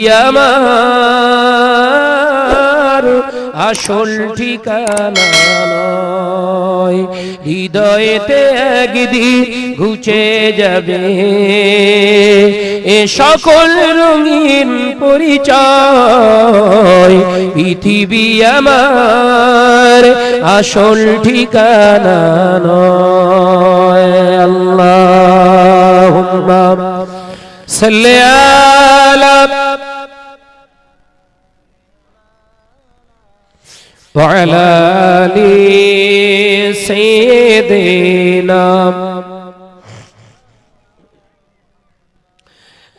আমার আসল ঠিকানা নয়। হৃদয়েতে একদিন ঘুচে যাবে। এ সকল রঙিন পরিচয়, পৃথিবী আমার আসল ঠিকানা নয়। আল্লাহ صل وعلى آل سيدنا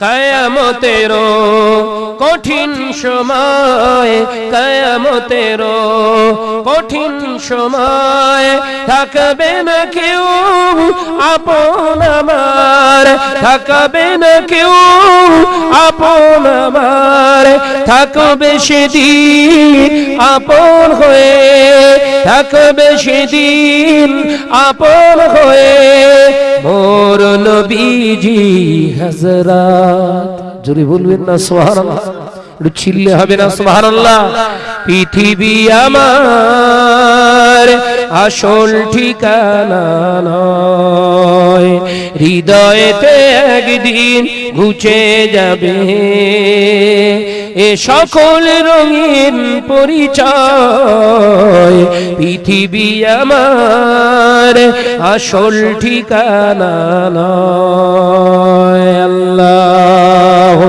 কায়ামতেরো কঠিন সময় কায়ামতেরো কঠিন সময় থাকবে না কেউ, আপন আমার থাকবে না কেউ, আপন আমার থাকবে সেদিন আপন হয়ে, থাকবে সেদিন আপন হয়ে। মোর নবীজি হজরত জুরি বলবেন না সুবহানাল্লাহ। চিল্লে হবে না, সুবহানাল্লাহ। পৃথিবী আমার আসল ঠিকানা নয়। হৃদয়েতে একদিন ঘুচে যাবে। এ সকল রঙিন পরিচয় পৃথিবী আমার আসল ঠিকানা নয়। আল্লাহ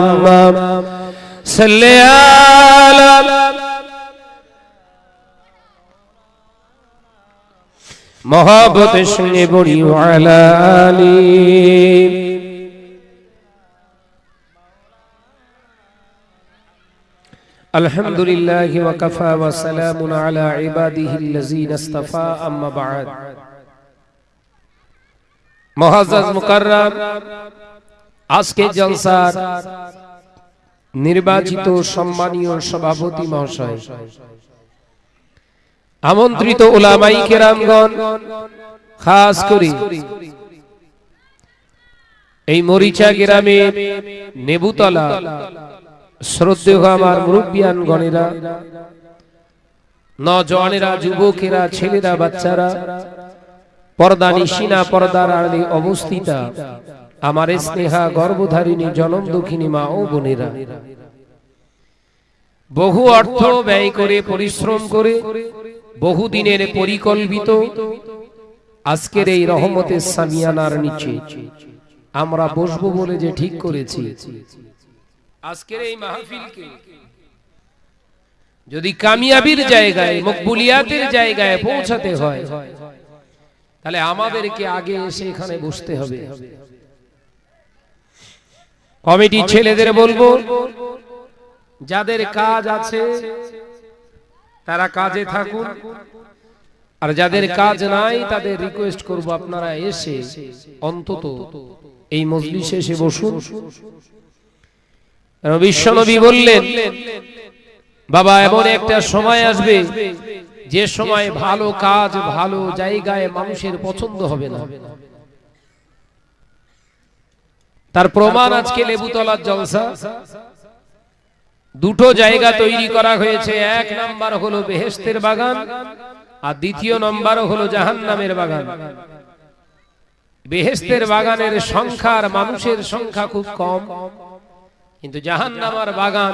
সাল্লি আলা মহাবতের সঙ্গে বড়ি ওয়ালা আলী الحمد لله وكفى وسلام على عباده الذين اصطفى أما بعد মহাজাজ মুকাররাম আজকে জলসার নির্বাচিত সম্মানীয় সভাপতি মহাশয়। আমন্ত্রিত ওলামাই কেরামগণ খাস করে এই মরিচা গ্রামে নেবুতলা শ্রদ্ধেয় আমার মুরব্বিয়ান গণেরা নজওয়ানেরা যুবকেরা ছেলেরা বাচ্চারা পর্দা নিশিনা পর্দার আড়ে অবস্থিতা। আমার স্নেহা গর্ভধারিণী জনম দুঃখিনী মা ও বোনেরা। বহু অর্থ ব্যয় করে পরিশ্রম করে বহুদিনের পরিকল্পিত আজকের এই রহমতের সামিয়ানার নিচে আমরা বসবো বলে যে ঠিক করেছি। আজকের এই মাহফিলকে যদি কামিয়াবির জায়গায় মকবুলিয়াতের জায়গায় পৌঁছাতে হয় তাহলে আমাদেরকে আগে এসে এখানে বসতে হবে। কমিটি ছেলেদের বলব যাদের কাজ আছে তারা কাজে থাকুন। আর যাদের কাজ নাই তাদের রিকোয়েস্ট করব আপনারা এসে অন্তত এই মজলিসে এসে বসুন। বিশ্বনবী বললেন বাবা এমন একটা সময় আসবে যে সময় ভালো কাজ ভালো জায়গায় মানুষের পছন্দ হবে না। তার প্রমাণ আজকে লেবুতলার জলসা। দুটো জায়গা তৈরি করা হয়েছে। এক নাম্বার হলো বেহেস্তের বাগান আর দ্বিতীয় নম্বর হলো জাহান নামের বাগান। বেহেস্তের বাগানের সংখ্যার মানুষের সংখ্যা খুব কম। কিন্তু জাহান নামার বাগান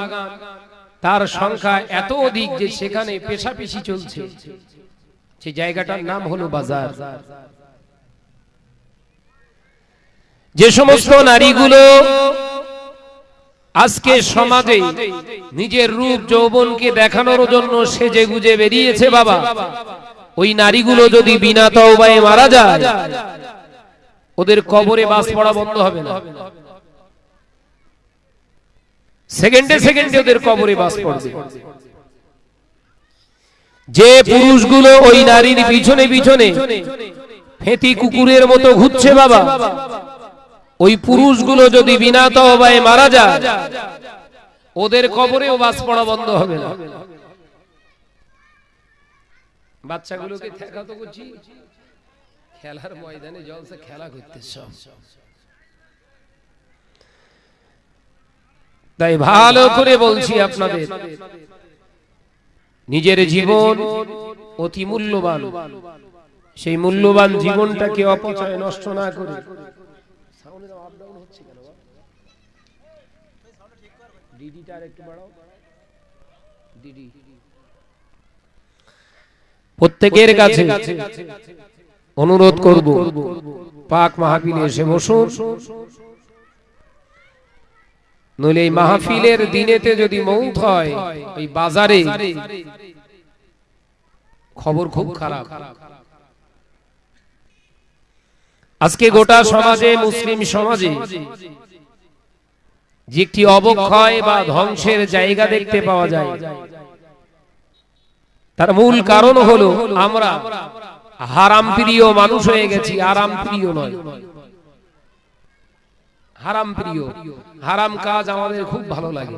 তার সংখ্যা এত অধিক যে সেখানে পেশাপিশি চলছে। সেই জায়গাটার নাম হলো বাজার। যে সমস্ত নারীগুলো আজকে সমাজে নিজের রূপ যৌবনকে দেখানোর জন্য সেজে গুজে বেরিয়েছে বাবা। ওই নারীগুলো যদি বিনা তওবায় মারা যায় ওদের কবরে বাস পড়া বন্ধ হবে না। সেকেন্ডে সেকেন্ডে ওদের কবরে বাস পড়বে। যে পুরুষগুলো ওই নারীর পিছনে পিছনে ফেতি কুকুরের মতো ঘুরছে বাবা। ওই পুরুষগুলো যদি বিনা তওবায় মারা যায়, ওদের কবরেও বাস পড়া বন্ধ হবে না। বাচ্চাগুলোকে ঠেকা তো করছি খেলার ময়দানে জলসা খেলা করতে সব। তাই ভালো করে বলছি আপনাদের, নিজের জীবন অতি মূল্যবান। সেই মূল্যবান জীবনটাকে অপচয় নষ্ট না করে প্রত্যেকের কাছে অনুরোধ করব পাক মাহফিলে এসে বসুন। নইলে এই মাহফিলের দিনেতে যদি মৌত হয় ওই বাজারে খবর খুব খারাপ। আজকে গোটা সমাজে মুসলিম সমাজে যে একটি অবক্ষয় বা ধ্বংসের জায়গা দেখতে পাওয়া যায়। তার মূল কারণ হলো আমরা হারাম প্রিয় মানুষ হয়ে গেছি, আরাম প্রিয় নয়। হারাম প্রিয়, হারাম কাজ আমাদের খুব ভালো লাগে।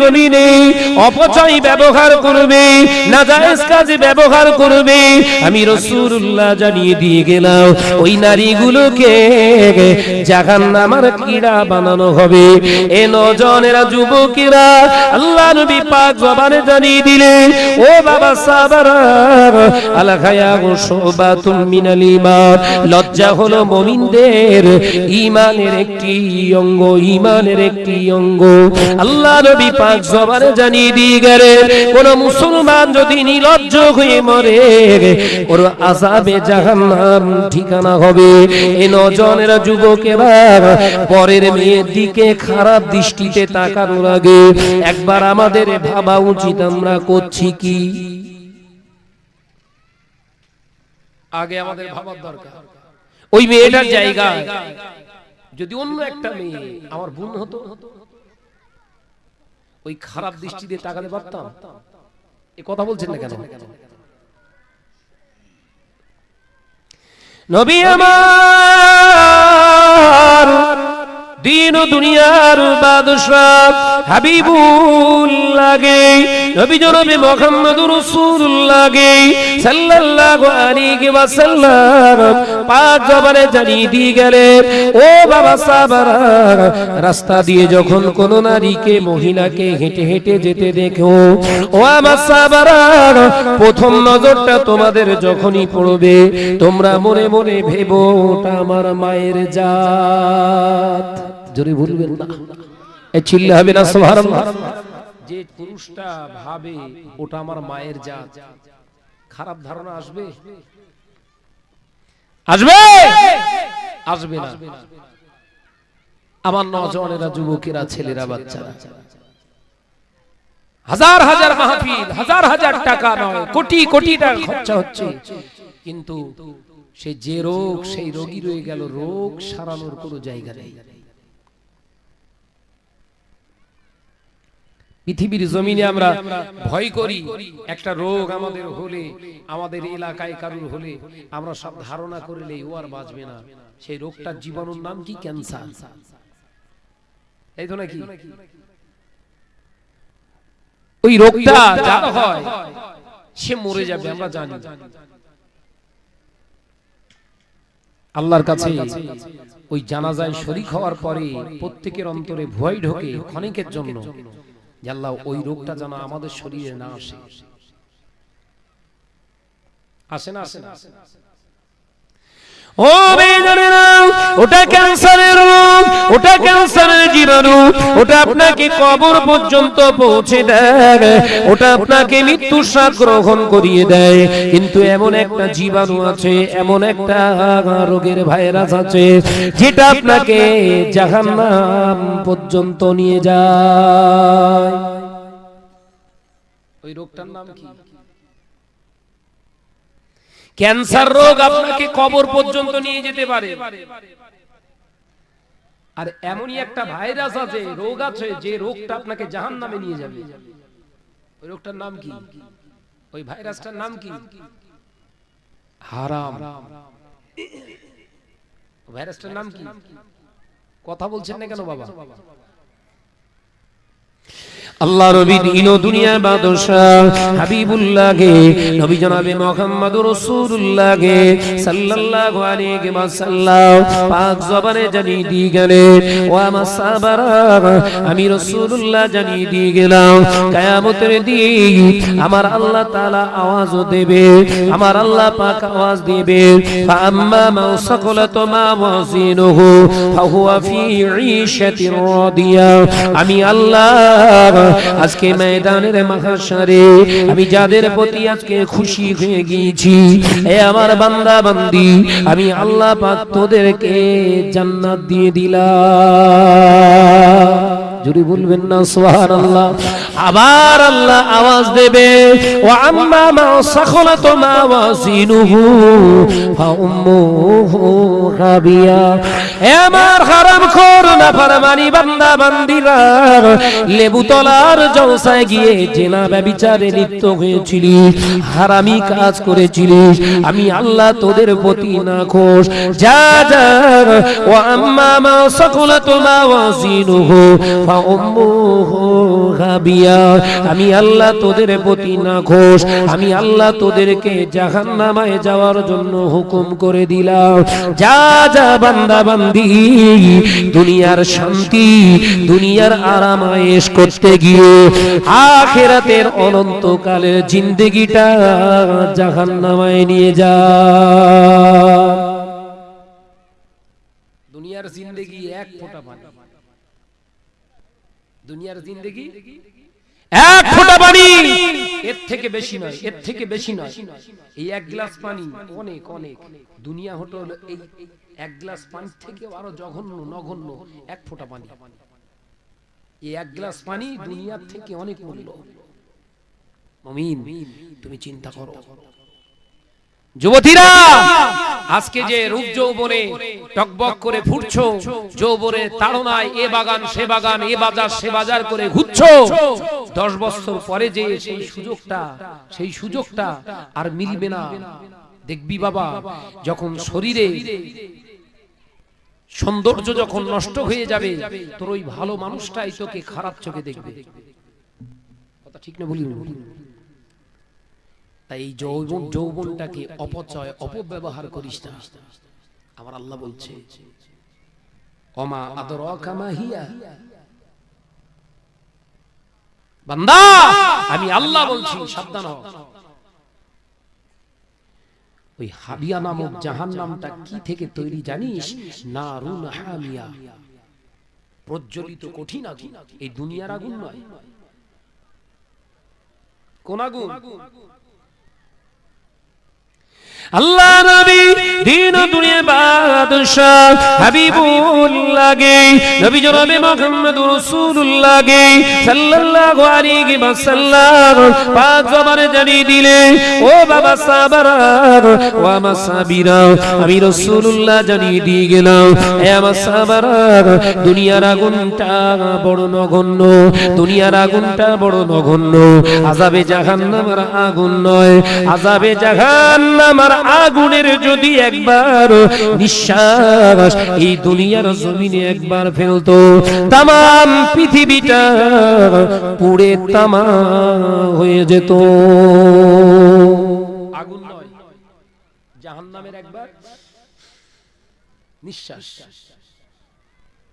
জমিনে অপচয় ব্যবহার করবে ব্যবহার করবে। আমি রাসূলুল্লাহ জানিয়ে দিয়ে গেলাম, ওই নারীগুলোকে জাহান্নামের বানানো হবে। এ নজনেরা যুবকেরা আল্লাহ নবী পাক জবানে জানিয়ে ও বাবা মিনাল লজ্জা হলো মুমিনদের, ঈমানের একটি অঙ্গ, ঈমানের একটি অঙ্গ। আল্লাহ নবী পাক জবানে জানিয়ে দিয়ে গেলেন কোন মুসলমান যদি নির্লজ্জ হয়ে মরে, ওর আযাবে জাহান্নাম ঠিকানা হবে। এ নজনেরা যুবকেরা পরের মেয়ের দিকে খারাপ দৃষ্টিতে তাকানোর আগে, একবার আমাদের ভাবা উচিত, আমরা করছি কি? আগে আমাদের ভাবার দরকার। ওই মেয়েটার জায়গায় যদি অন্য একটা মেয়ে আমার বোন হতো ওই খারাপ দৃষ্টি দিয়ে তাকাতে পারতাম এ কথা বলছেন না কেন? নবী আমার দিন দুনিয়ার বাদশাহ হাবিবুল লাগে নবী জনাবে মুহাম্মদুর রাসূলুল্লাহ গে সাল্লাল্লাহু আলাইহি ওয়াসাল্লাম পাক জবানে জানিয়ে দিয়ে গেলেন, ও বাবা সাহাবারা, রাস্তা দিয়ে যখন কোন নারীকে, মহিলাকে হেঁটে হেঁটে যেতে দেখো, ও আমার সাহাবারা, প্রথম নজরটা তোমাদের যখনই পড়বে, তোমরা মনে মনে ভেবো, ওটা আমার মায়ের জাত। জোরে বলবেন না। এ চিল্লা হবে না সুবহানাল্লাহ। যে পুরুষটা ভাবে ওটা আমার মায়ের জাত। খারাপ ধারণা আসবে? আসবে? আসবে না। আমার নজনেরা যুবকেরা ছেলেরা বাচ্চারা। হাজার হাজার মাহফিল হাজার হাজার টাকা নয় কোটি কোটি টাকা খরচা হচ্ছে। কিন্তু সে যে রোগ সেই রোগী রয়ে গেল রোগ সারানোর কোনো জায়গা নেই। পৃথিবীর জমিনে আমরা ভয় করি, একটা রোগ আমাদের হলে, আমাদের এলাকায় কারুর হলে, আমরা সব ধারণা করলে ও আর বাঁচবে না। সেই রোগটার জীবাণুর নাম কি? ক্যান্সার। এই তো নাকি? ওই রোগটা হয়, সে মরে যাবে, আমরা জানি। আল্লাহর কাছে ওই জানাজায় শরিক হওয়ার পরে প্রত্যেকের অন্তরে ভয় ঢোকে, ক্ষণিকের জন্য। আল্লাহ ওই রোগটা যেন আমাদের শরীরে না আসে। আসে না আসে না। ও বেজানেরা ওটা ক্যান্সারের রোগ, ওটা ক্যান্সারের জীবাণু, ওটা আপনাকে কবর পর্যন্ত পৌঁছে দেয়, ওটা আপনাকে মৃত্যু স্বাদ গ্রহণ করিয়ে দেয়। কিন্তু এমন একটা জীবাণু আছে, এমন একটা রোগের ভাইরাস আছে, যেটা আপনাকে জাহান্নাম পর্যন্ত নিয়ে যায়। ওই রোগটার নাম কি? ক্যান্সার রোগ আপনাকে কবর পর্যন্ত নিয়ে যেতে পারে। আর এমনই একটা ভাইরাস আছে, রোগ আছে, যে রোগটা আপনাকে জাহান নামে নিয়ে যাবে। ওই রোগটার নাম কি? ওই ভাইরাসটার নাম কি? হারাম। ভাইরাসটার নাম কি? কথা বলছেন না কেন বাবা? আল্লাহ আমি রাসূলুল্লাহ জানিয়ে দিয়ে গেলাম আমার আল্লাহ তাআলা আওয়াজ দেবে, আমার আল্লাহ পাক আওয়াজ দিবে ফাম্মা মা সাকালাত মা ওয়াজিনুহু ফাহুয়া ফি ঈশাতির রাদিয়া, আমি আল্লাহ আজকে ময়দানের মহাশারে আমি যাদের প্রতি আজকে খুশি হয়ে গিয়েছি, এ আমার বান্দা বান্দি আমি আল্লাহ পাক তোদেরকে জান্নাত দিয়ে দিলাম। জুড়ে বলবেন না সোহার আল্লাহ আবার আল্লাহ আওয়াজ দেবে ও আম্মা মা হয়েছিলি, হারামি কাজ করেছিলি। আমি আল্লাহ তোদের প্রতি না খোশ যা যা ও আম্মা মা মা ওয়াজিনুহু আমি আল্লাহ তোদের প্রতি না ঘোষ আমি আল্লাহ তোদেরকে জাহান নামায় যাওয়ার জন্য হুকুম করে দিলাম। যা যা বান্দা বান্দি দুনিয়ার শান্তি, দুনিয়ার আরাম আয়েশ করতে গিয়ে আখেরাতের অনন্তকালের জিন্দগিটা জাহান নামায় নিয়ে যা। দুনিয়ার জিন্দগি এক ফোঁটা পানি। দুনিয়ার জিন্দগি এক ফোঁটা পানি। এর থেকে বেশি নয় এর থেকে বেশি নয়। এই এক গ্লাস পানি অনেক অনেক। দুনিয়া হোটেল এই এক গ্লাস পানি থেকে আরও জঘন্য নগণ্য এক ফোঁটা পানি। এই এক গ্লাস পানি দুনিয়ার থেকে অনেক মূল্য। মমিন তুমি চিন্তা করো। যুবতীরা আজকে যে রূপ যৌবনে টকবক করে ফুটছো যৌবনে তাড়নায় এ বাগান সে বাগান এ বাজার সে বাজার করে ঘুরছো। দশ বছর পরে যে সেই সুযোগটা সেই সুযোগটা আর মিলবে না। দেখবি বাবা যখন শরীরে সৌন্দর্য যখন নষ্ট হয়ে যাবে তোর ওই ভালো মানুষটাই তোকে খারাপ চোখে দেখবে। কথা ঠিক না বলি তাই এই যৌবন, যৌবনটাকে অপচয়, অপব্যবহার করিস না। আমার আল্লাহ বলছে, অমা আদর হিয়া? বান্দা, আমি আল্লাহ বলছি, সাবধান হ ওই হাবিয়া নামক জাহান নামটা কি থেকে তৈরি জানিস? না রুন হামিয়া। প্রজ্বলিত কঠিন আগুন। এই দুনিয়ার আগুন নয়। কোন আগুন? আল্লাহ নবী, দিন দুনিয়া বাদশাহ হাবিবুল্লাহ গে নবী জনাবে মুহাম্মদ রাসূলুল্লাহ গে সাল্লাল্লাহু আলাইহি ওয়াসাল্লাম পাক জবানে জানিয়ে দিলে ও বাবা সাহাবারা ও আমার সাহাবীরা, আমি রাসূলুল্লাহ জানিয়ে দিয়ে গেলাম হে আমার সাহাবারা, দুনিয়ার আগুনটা বড় নগণ্য, দুনিয়ার আগুনটা বড় নগণ্য, আযাবে জাহান্নামের আগুন নয়, আযাবে জাহান্নামের আগুনের যদি একবার নিঃশ্বাস এই দুনিয়ার জমিনে একবার ফেলতো তাম পৃথিবীটা পুড়ে তামা হয়ে যেত। আগুন নয়, জাহান্নামের একবার নিঃশ্বাস।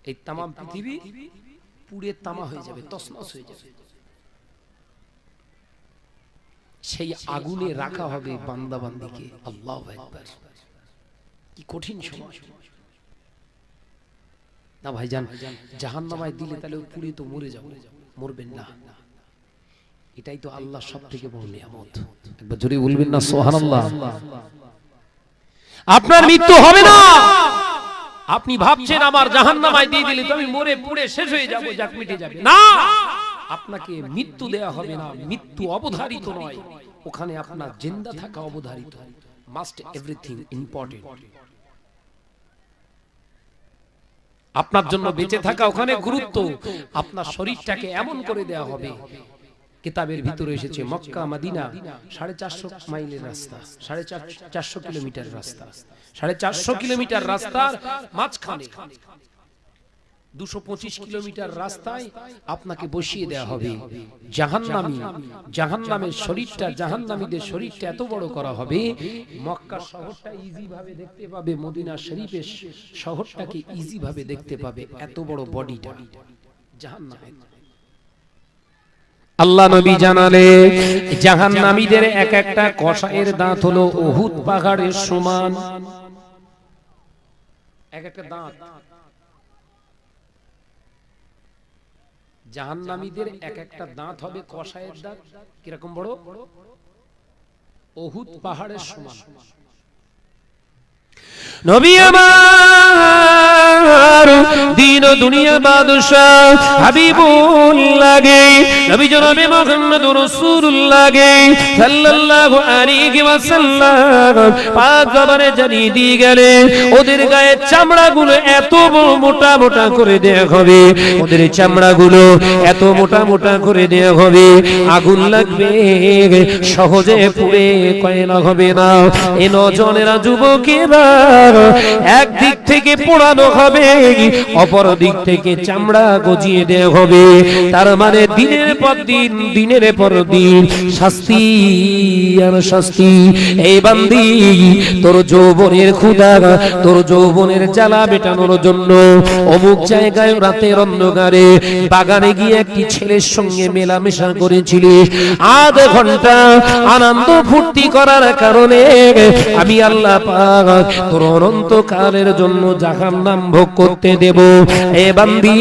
এই তাম পৃথিবী পুড়ে তামা হয়ে যাবে তসনস হয়ে যাবে। সেই আগুনে রাখা হবে বান্দা বান্দিকে আল্লাহ একবার কি কঠিন সময়। না ভাই জান জাহান নামায় দিলে তাহলে পুড়ে তো মরে যাব। মরবেন না। এটাই তো আল্লাহ সব থেকে বড় নিয়ামত। একবার জোরে বলবেন না সোহান আপনার মৃত্যু হবে না। আপনি ভাবছেন আমার জাহান নামায় দিয়ে দিলে তো আমি মরে পুড়ে শেষ হয়ে যাব যাক মিটে যাবে। না! আপনাকে মৃত্যু দেয়া হবে না মৃত্যু অবধারিত নয়। ওখানে আপনার জিন্দা থাকা অবধারিত। মাস্ট এভরিথিং ইম্পর্টেন্ট আপনার জন্য বেঁচে থাকা ওখানে গুরুত্ব। আপনার শরীরটাকে এমন করে দেয়া হবে। কিতাবের ভিতরে এসেছে মক্কা মাদিনা সাড়ে চারশো মাইলের রাস্তা। সাড়ে চারশো কিলোমিটার রাস্তা। সাড়ে চারশো কিলোমিটার রাস্তার মাঝখানে। দুশো পঁচিশ কিলোমিটার রাস্তায় আপনাকে বসিয়ে দেওয়া হবে। জাহান্নামী। জাহান্নামের শরীরটা জাহান্নামীদের শরীরটা এত বড় করা হবে। মক্কা শহরটা ইজি ভাবে দেখতে পাবে মদিনা শরীফের শহরটাকে ইজি ভাবে দেখতে পাবে। এত বড় বডিটা। জাহান্নামের আল্লাহ নবী জানালে জাহান্নামীদের এক একটা কষায়ের দাঁত হলো ওহুদ পাহাড়ের সমান। এক একটা দাঁত। জাহান্নামীদের এক একটা দাঁত হবে কষায়ের দাঁত। কীরকম বড়? অহুত পাহাড়ের সমান। নবী আমার দিন দুনিয়া বাদশাহ হাবিবুল লাগে নবী জনাবে মুহাম্মদ রাসূলুল্লাহ গে সাল্লাল্লাহু আলাইহি জানিয়ে দিয়ে গেলে ওদের গায়ে চামড়াগুলো এত মোটা মোটা করে দেয়া হবে, ওদের চামড়াগুলো এত মোটা মোটা করে দেয়া হবে, আগুন লাগবে, সহজে পুড়ে কয়লা হবে না। এ নজনেরা যুবকেরা একদিক থেকে পোড়ানো হবে, অপর দিক থেকে চামড়া গজিয়ে দেওয়া হবে। তার মানে দিনের পর দিন, দিনের পর দিন, শাস্তি আর শাস্তি। এই বান্দি, তোর যৌবনের তোর যৌবনের জন্য অমুক জায়গায় রাতের অন্ধকারে বাগানে গিয়ে একটি ছেলের সঙ্গে মেলামেশা করেছিলিস আধ ঘণ্টা আনন্দ ফুর্তি করার কারণে আমি আল্লাহ তোর অনন্তকালের জন্য জাহান নাম ভোগ করতে দেব। এ বান্দি,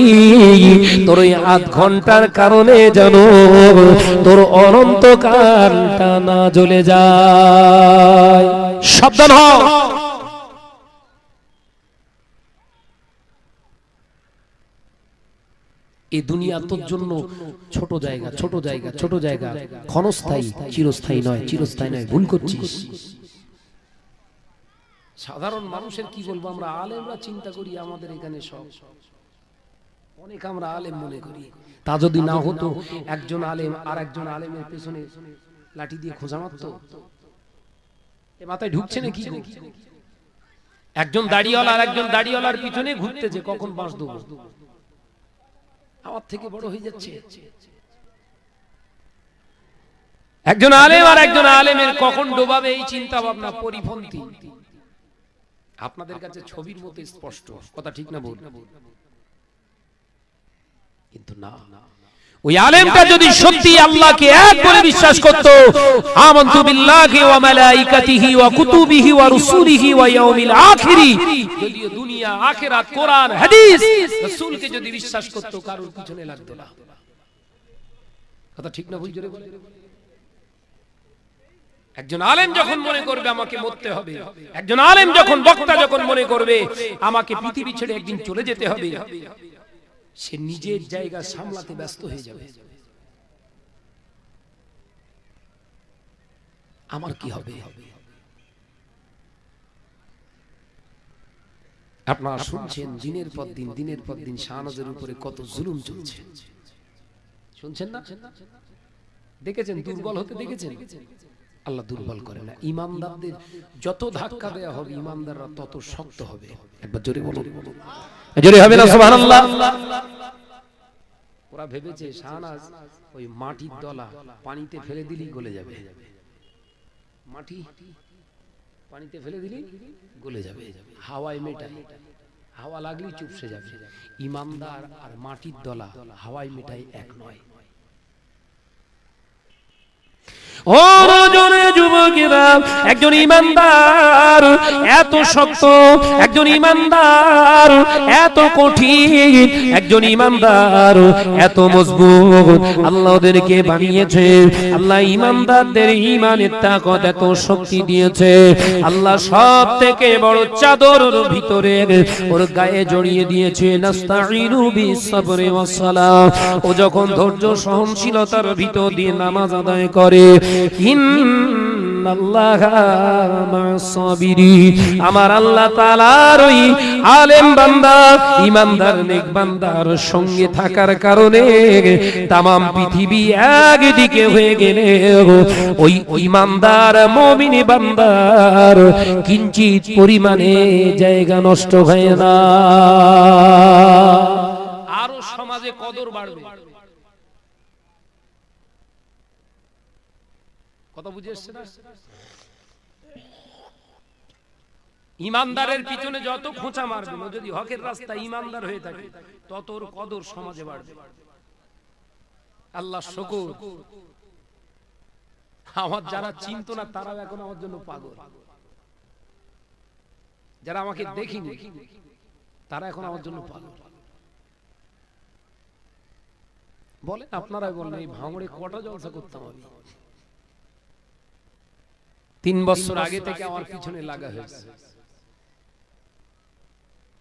তোর ওই আধ ঘণ্টার কারণে যেন তোর অনন্তকালটা না জ্বলে যায়। সাবধান হ। এই দুনিয়া তোর জন্য ছোট জায়গা ছোট জায়গা ছোট জায়গা। ক্ষণস্থায়ী, চিরস্থায়ী নয় চিরস্থায়ী নয়। ভুল করছিস। সাধারণ মানুষের কি বলব? আমরা আলেমরা চিন্তা করি, আমাদের এখানে সব। অনেক আমরা আলেম মনে করি। তা যদি না হতো, একজন আলেম আর একজন আলেমের পেছনে লাঠি দিয়ে খোঁজা মারতো? এ মাথায় ঢুকছে না কি একজন দাড়িওয়ালা আর একজন দাড়িওয়ালার পিছনে ঘুরতেছে কখন বাঁশ দেবো? আমার থেকে বড় হয়ে যাচ্ছে। একজন আলেম আর একজন আলেমের কখন ডোবাবে এই চিন্তা ভাবনা পরিপন্থী। আপনাদের কাছে ছবির মতো স্পষ্ট। কথা ঠিক না বল কিন্তু না। ওই আলেমটা যদি সত্যি আল্লাহকে এক বলে বিশ্বাস করত আমানতু বিল্লাহি ওয়া মালাইকাতিহি ওয়া কুতুবিহি ওয়া রুসুলিহি ওয়া ইয়াউমিল আখিরি। যদি দুনিয়া আখিরাত কোরআন হাদিস রাসূলকে যদি বিশ্বাস করত কারোর পিছনে লাগতো না। কথা ঠিক না ভুল জোরে বলে একজন আলেম যখন মনে করবে আমাকে মরতে হবে, একজন আলেম যখন বক্তা যখন মনে করবে, আমাকে পৃথিবী ছেড়ে একদিন চলে যেতে হবে, সে নিজের জায়গা সামলাতে ব্যস্ত হয়ে যাবে। আমার কি হবে? আপনারা শুনছেন দিনের পর দিন, দিনের পর দিন শাহনাজের উপরে কত জুলুম চলছে। শুনছেন না? দেখেছেন? দুর্বল হতে দেখেছেন? আল্লাহ দুর্বল করে না। ইমানদারদের যত ধাক্কা দেয়া হবে ইমানদাররা তত শক্ত হবে। একবার জোরে বলুন। জোরে হবে না সুবহানাল্লাহ। ওরা ভেবেছে শাহনাজ ওই মাটির দলা পানিতে ফেলে দিলি গলে যাবে। মাটি পানিতে ফেলে দিলি গলে যাবে। হাওয়ায় মেটাই হাওয়া লাগলেই চুপসে যাবে। ইমানদার আর মাটির দলা হাওয়ায় মেটাই এক নয়। ও রজনে যুবকেরা একজন ইমানদার, এত শক্ত, একজন ইমানদার, এত কঠিন, একজন ইমানদার, এত মজবুত। আল্লাহ ওদেরকে বানিয়েছে, আল্লাহ ইমানদারদের ইমানের তাকত এত শক্তি দিয়েছে। আল্লাহ সব থেকে বড় চাদর ভিতরে ওর গায়ে জড়িয়ে দিয়েছে ও যখন ধৈর্য সহনশীলতার ভিতর দিয়ে নামাজ আদায় করে সাবিরিন আমার আল্লাহ তাআলার ওই আলেম বান্দা, ইমানদার, নেক বান্দার সঙ্গে থাকার কারণে তামাম পৃথিবী একদিকে হয়ে গেলে ওই ইমানদার, মুমিন বান্দার কিঞ্চিত পরিমাণে জায়গা নষ্ট হয় না। আরও সমাজে কদর বাড়বে। কথা বুঝে এসছে না? ইমানদারের পিছনে যত খোঁচা মারবে ও যদি হকের রাস্তা ইমানদার হয়ে থাকে তত ওর কদর সমাজে বাড়বে। আল্লাহ শকুর। আমার যারা চিনত না তারাও এখন আমার জন্য পাগল। যারা আমাকে দেখিনি তারা এখন আমার জন্য পাগল। বলেন আপনারাই বলেন এই ভাঙড়ে কটা জলসা করতাম আমি? তিন বছর আগে থেকে আমার পিছনে লাগা হয়েছে।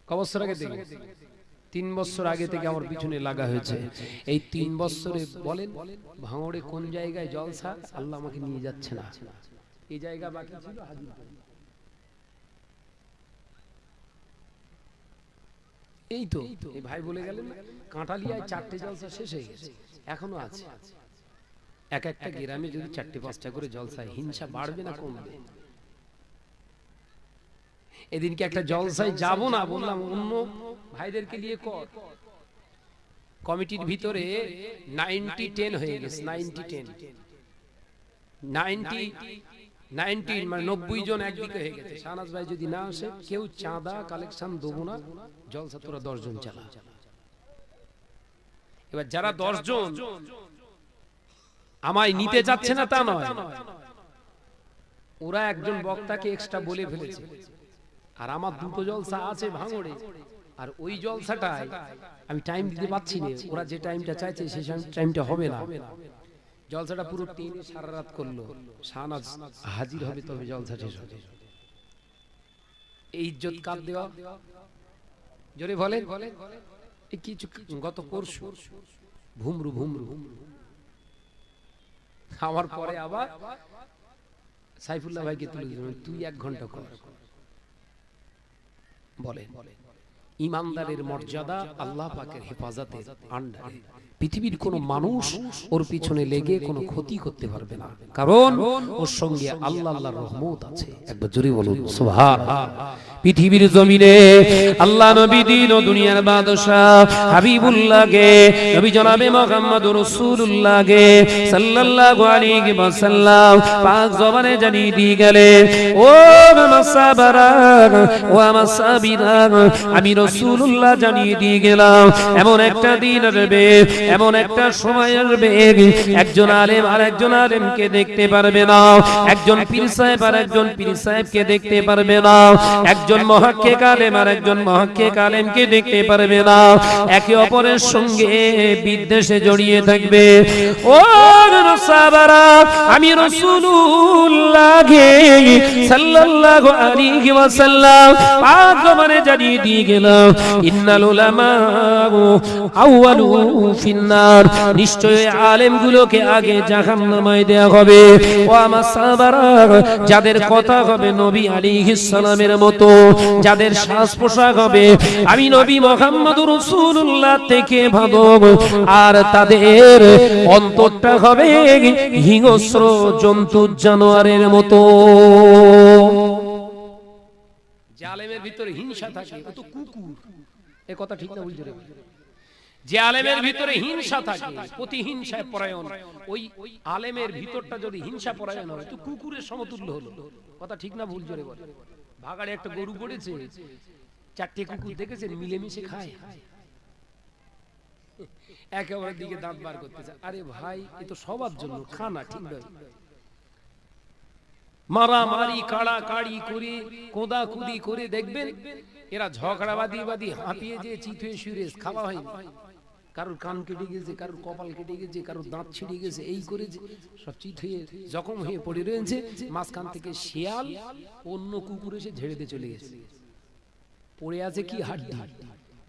ক বছর আগে থেকে? তিন বছর আগে থেকে আমার পিছনে লাগা হয়েছে। এই তিন বছরে বলেন ভাঙড়ে কোন জায়গায় জলসা? আল্লাহ আমাকে নিয়ে যাচ্ছে না। এই জায়গা বাকি ছিল হাজির এই তো এই ভাই বলে গেলেন কাঁটালিয়ায় চারটে জলসা শেষ হয়ে গেছে। এখনও আছে। এক একটা গ্রামে যদি চারটে, পাঁচটা করে জলসা হিংসা বাড়বে না কমবে? এদিনকে একটা জলসায় যাব না বললাম, অন্য ভাইদেরকে নিয়ে কর। কমিটির ভিতরে নাইনটি টেন হয়ে গেছে, নাইনটি টেন। নাইনটি নাইনটিন মানে নব্বই জন একদিকে হয়ে গেছে। শাহনাজ ভাই যদি না আসে, কেউ চাঁদা, কালেকশন দেবো না, জলসা তোরা দশ জন চালা। এবার যারা দশ জন আমায় নিতে যাচ্ছে না তা নয়। ওরা একজন বক্তাকে এক্সট্রা বলে ফেলেছে। আর আমার দুটো জলসা আছে ভাঙড়ে। আর ওই জলসাটায় আমি টাইম দিতে পারছি না। ওরা যে টাইমটা চাইছে সেই টাইমটা হবে না। জলসাটা পুরো টেনে সারা রাত করল। শাহনাজ হাজির হবে তবে জলসা শেষ হবে। এই ইজ্জত কার দেওয়া। জোরে বলে কিছু গত পরশু। ভুমরু ভুমরু। আমার পরে আবার সাইফুল্লাহ ভাইকে তুলে দিলাম তুই এক ঘণ্টা কর। বলে ইমানদারের মর্যাদা আল্লাহ পাকের হেফাজতের আন্ডারে পৃথিবীর কোন মানুষ ওর পিছনে লেগে কোনো ক্ষতি করতে পারবে না। কারণ ওর সঙ্গে আল্লাহ আল্লাহর রহমত আছে। একবার জোরে বলুন সুবহান পৃথিবীর জমিনে আল্লাহ নবী দিন ও দুনিয়ার বাদশাহ হাবিবুল্লাহকে, নবী জনাবে মুহাম্মদুর রাসূলুল্লাহকে সাল্লাল্লাহু আলাইহি ওয়াসাল্লাম পাক জবানে জানিয়ে দিয়ে গেলে ও মাসাবারা ও মাসাবিরা আমি রাসূলুল্লাহ জানিয়ে দিয়ে গেলাম, এমন একটা দিন আসবে, এমন একটা সময় আসবে, একজন আলেম আর একজন আলেমকে দেখতে পারবে না, একজন পীর সাহেব আর একজন পীর সাহেবকে দেখতে পারবে না, একজন মহাক্কিক আলেম আর একজন মহাক্কিক আলেমকে দেখতে পারবে না। একে অপরের সঙ্গে বিদ্বেষে জড়িয়ে থাকবে। ও সাহাবারা, আমি রাসূলুল্লাহকে সাল্লাল্লাহু আলাইহি ওয়াসাল্লাম পাক জবানে জানিয়ে দিয়ে গেলাম, ইন্নাল উলামা আউয়ালু ফিন্নার। নিশ্চয়ই আলেমগুলোকে আগে জাহান্নামায় দেয়া হবে। ও আমার সাহাবারা, যাদের কথা হবে নবী আলাইহিস সালামের মতো যাদের শ্বাস পোশাক হবে, আমি নবী মোহাম্মদুর রাসূলুল্লাহ থেকে ভালো আর তাদের অন্তরটা হবে হিংস্র জন্তু জানোয়ারের মতো। আলেমের ভিতরে হিংসা থাকে কুকুরের সমতুল্য হলো। কথা ঠিক না, ভুল জোরে বলে। ভাগাড়ে একটা গরু পড়েছে, চারটে কুকুর দেখেছেন মিলেমিশে খায়। একেবারে দিকে দাঁত বার করতেছে। আরে ভাই, এ তো সবার জন্য, খানা ঠিক নয়। মারামারি কাড়া কাড়ি করে কোদা কুদি করে দেখবেন, এরা ঝগড়া বাদি হাঁপিয়ে যে চিত শুয়ে খাওয়া হয়নি। কারোর কান কেটে গেছে, কারোর কপাল কেটে গেছে, কারোর দাঁত ছিঁড়ে গেছে, এই করে সব চিত হয়ে জখম হয়ে পড়ে রয়েছে। মাঝখান থেকে শিয়াল অন্য কুকুর এসে ঝেড়ে চলে গেছে। পড়ে আছে কি হাড্ডি?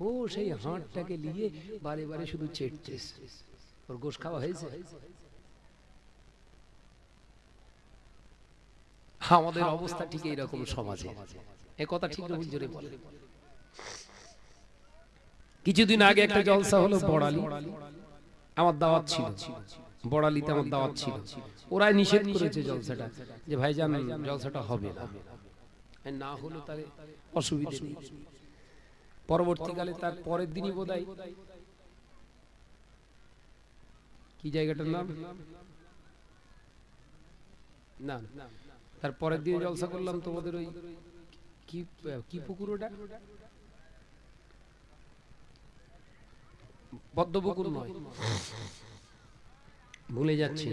ও, সেই হাঁটটাকে নিয়ে বারে বারে শুধু চেটছে ওর গোশ খাওয়া হয়েছে? আমাদের অবস্থা ঠিক এইরকম সমাজে। এ কথা ঠিক জোরে বলে কিছুদিন আগে একটা জলসা হলো বড়ালি। আমার দাওয়াত ছিল। বড়ালিতে আমার দাওয়াত ছিল। ওরা নিষেধ করেছে জলসাটা যে ভাইজান জলসাটা হবে না। না হলো তাহলে অসুবিধা নেই। পরবর্তীকালে তার পরের দিনই বোধহয় কি জায়গাটার নাম? না না। তার পরের দিন জলসা করলাম তোমাদের ওই কি কি পুকুর ওটা? পদ্মপুকুর নয়। ভুলে যাচ্ছি।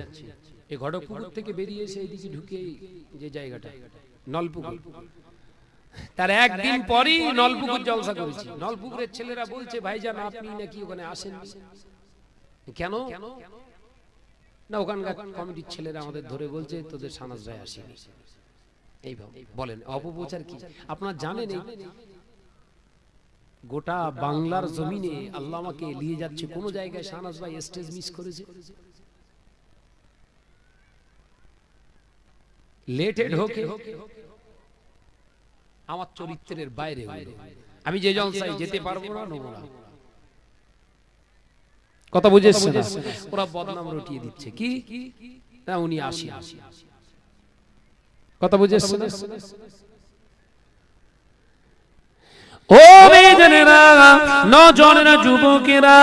এই ঘটকপুকুর থেকে বেরিয়ে এসে ঢুকে যে জায়গাটা, নলপুকুর। তার একদিন পরই নলপুকুর জলসা করেছি। নলপুকুরের ছেলেরা বলছে আপনি নাকি ওখানে আসেন? কেন? না, ওখানকার কমিটির ছেলেরা আমাদের ধরে বলছে, তোদের সানাজ রায় আসেনি। এইভাবে বলেন, অপপ্রচার কি? আপনারা জানেন এই গোটা বাংলার জমিনে আল্লাহ আমাকে নিয়ে যাচ্ছে কোন জায়গায় শাহনাজ ভাই স্টেজ মিস করেছে। লেটেড হোকে আমার চরিত্রের বাইরে। আমি যে জলসায় যেতে পারব না নেব না। কথা বুঝেছে না? ওরা বদনাম রটিয়ে দিচ্ছে। কি? না উনি আসি কথা বুঝেছে না? ও মেয়েদেরা নজনেরা যুবকেরা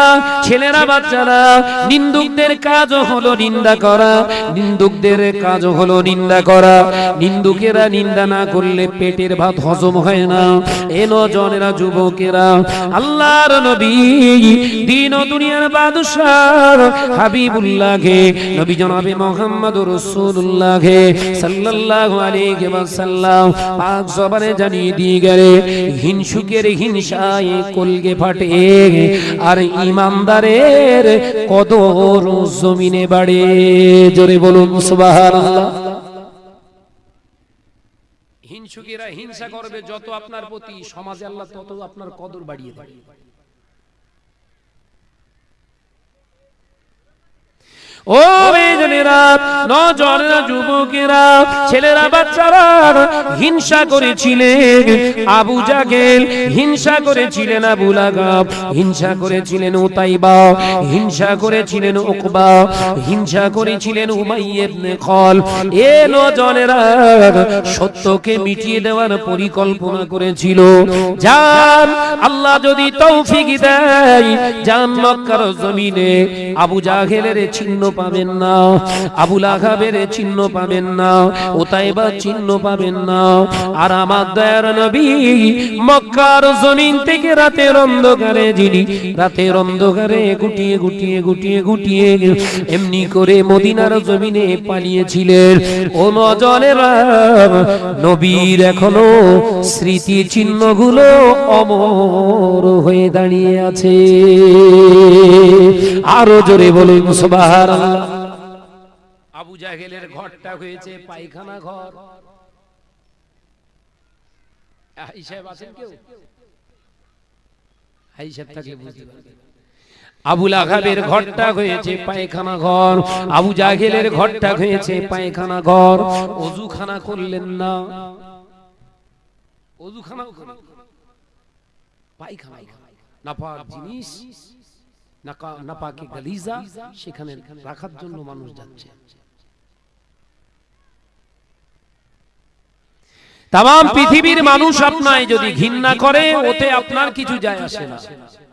ছেলেরা বাচ্চারা নিন্দুকদের কাজ হলো নিন্দা করা নিন্দুকদের কাজ হলো নিন্দা করা নিন্দুকেরা নিন্দা না করলে পেটের ভাত হজম হয় না। এ নজনেরা যুবকেরা আল্লাহর নবী দিন ও দুনিয়ার বাদশাহ হাবিবুল্লাহকে নবী জনাবে মোহাম্মদ রাসূলুল্লাহকে সাল্লাল্লাহু আলাইহি ওয়াসাল্লাম পাক জবানে জানিয়ে দিয়ে গেলে হিংসুকের হিংসায় কলগে ফাটে। আর ইমানদারের কদর জমিনে বাড়ে। জোরে বলুন, সুবহানাল্লাহ। হিংসুকেরা হিংসা করবে যত আপনার প্রতি। সমাজে আল্লাহ তত আপনার কদর বাড়িয়ে দেবে। ও বেজনেরা নজনেরা যুবকেরা, ছেলেরা বাচ্চারা হিংসা করেছিলেন। আবু জাগেল হিংসা করেছিলেন আবু লাগাব, হিংসা করেছিলেন উতাইবা, হিংসা করেছিলেন উকবা, হিংসা করেছিলেন উমাইয়া ইবনে খল। এ নজনেরা সত্যকে মিটিয়ে দেওয়ার পরিকল্পনা করেছিল। যান আল্লাহ যদি তৌফিক দেয় জান মক্কার জমিনে আবু জাহেলের চিহ্ন পাবেন না। আবুল আহাবের চিহ্ন পাবেন না। ওতাইবা চিহ্ন পাবেন না। আর আমার দয়ার নবী মক্কার জমিন থেকে রাতের অন্ধকারে যিনি রাতের অন্ধকারে গুটিয়ে গুটিয়ে গুটিয়ে গুটিয়ে এমনি করে মদিনার জমিনে পালিয়েছিলেন। ও নজরের, নবীর এখনও স্মৃতি চিহ্নগুলো অমর হয়ে দাঁড়িয়ে আছে। আরও জোরে বলুন, সুবহানাল্লাহ। আবু জাহেলের ঘরটা হয়েছে পায়খানা ঘর। হিসাব আছেন কেউ? থাকলে বুঝতে পারবেন আবুল আহাবের ঘরটা হয়েছে পায়খানা ঘর। আবু জাহেলের ঘরটা হয়েছে পায়খানা ঘর। অজুখানা করলেন না। অজুখানা পায়খানা নাপাক জিনিস। নাপাকে গালিজা সেখানে রাখার জন্য মানুষ যাচ্ছে। তাম পৃথিবীর মানুষ আপনায় যদি ঘৃণা করে ওতে আপনার কিছু যায় আসে না।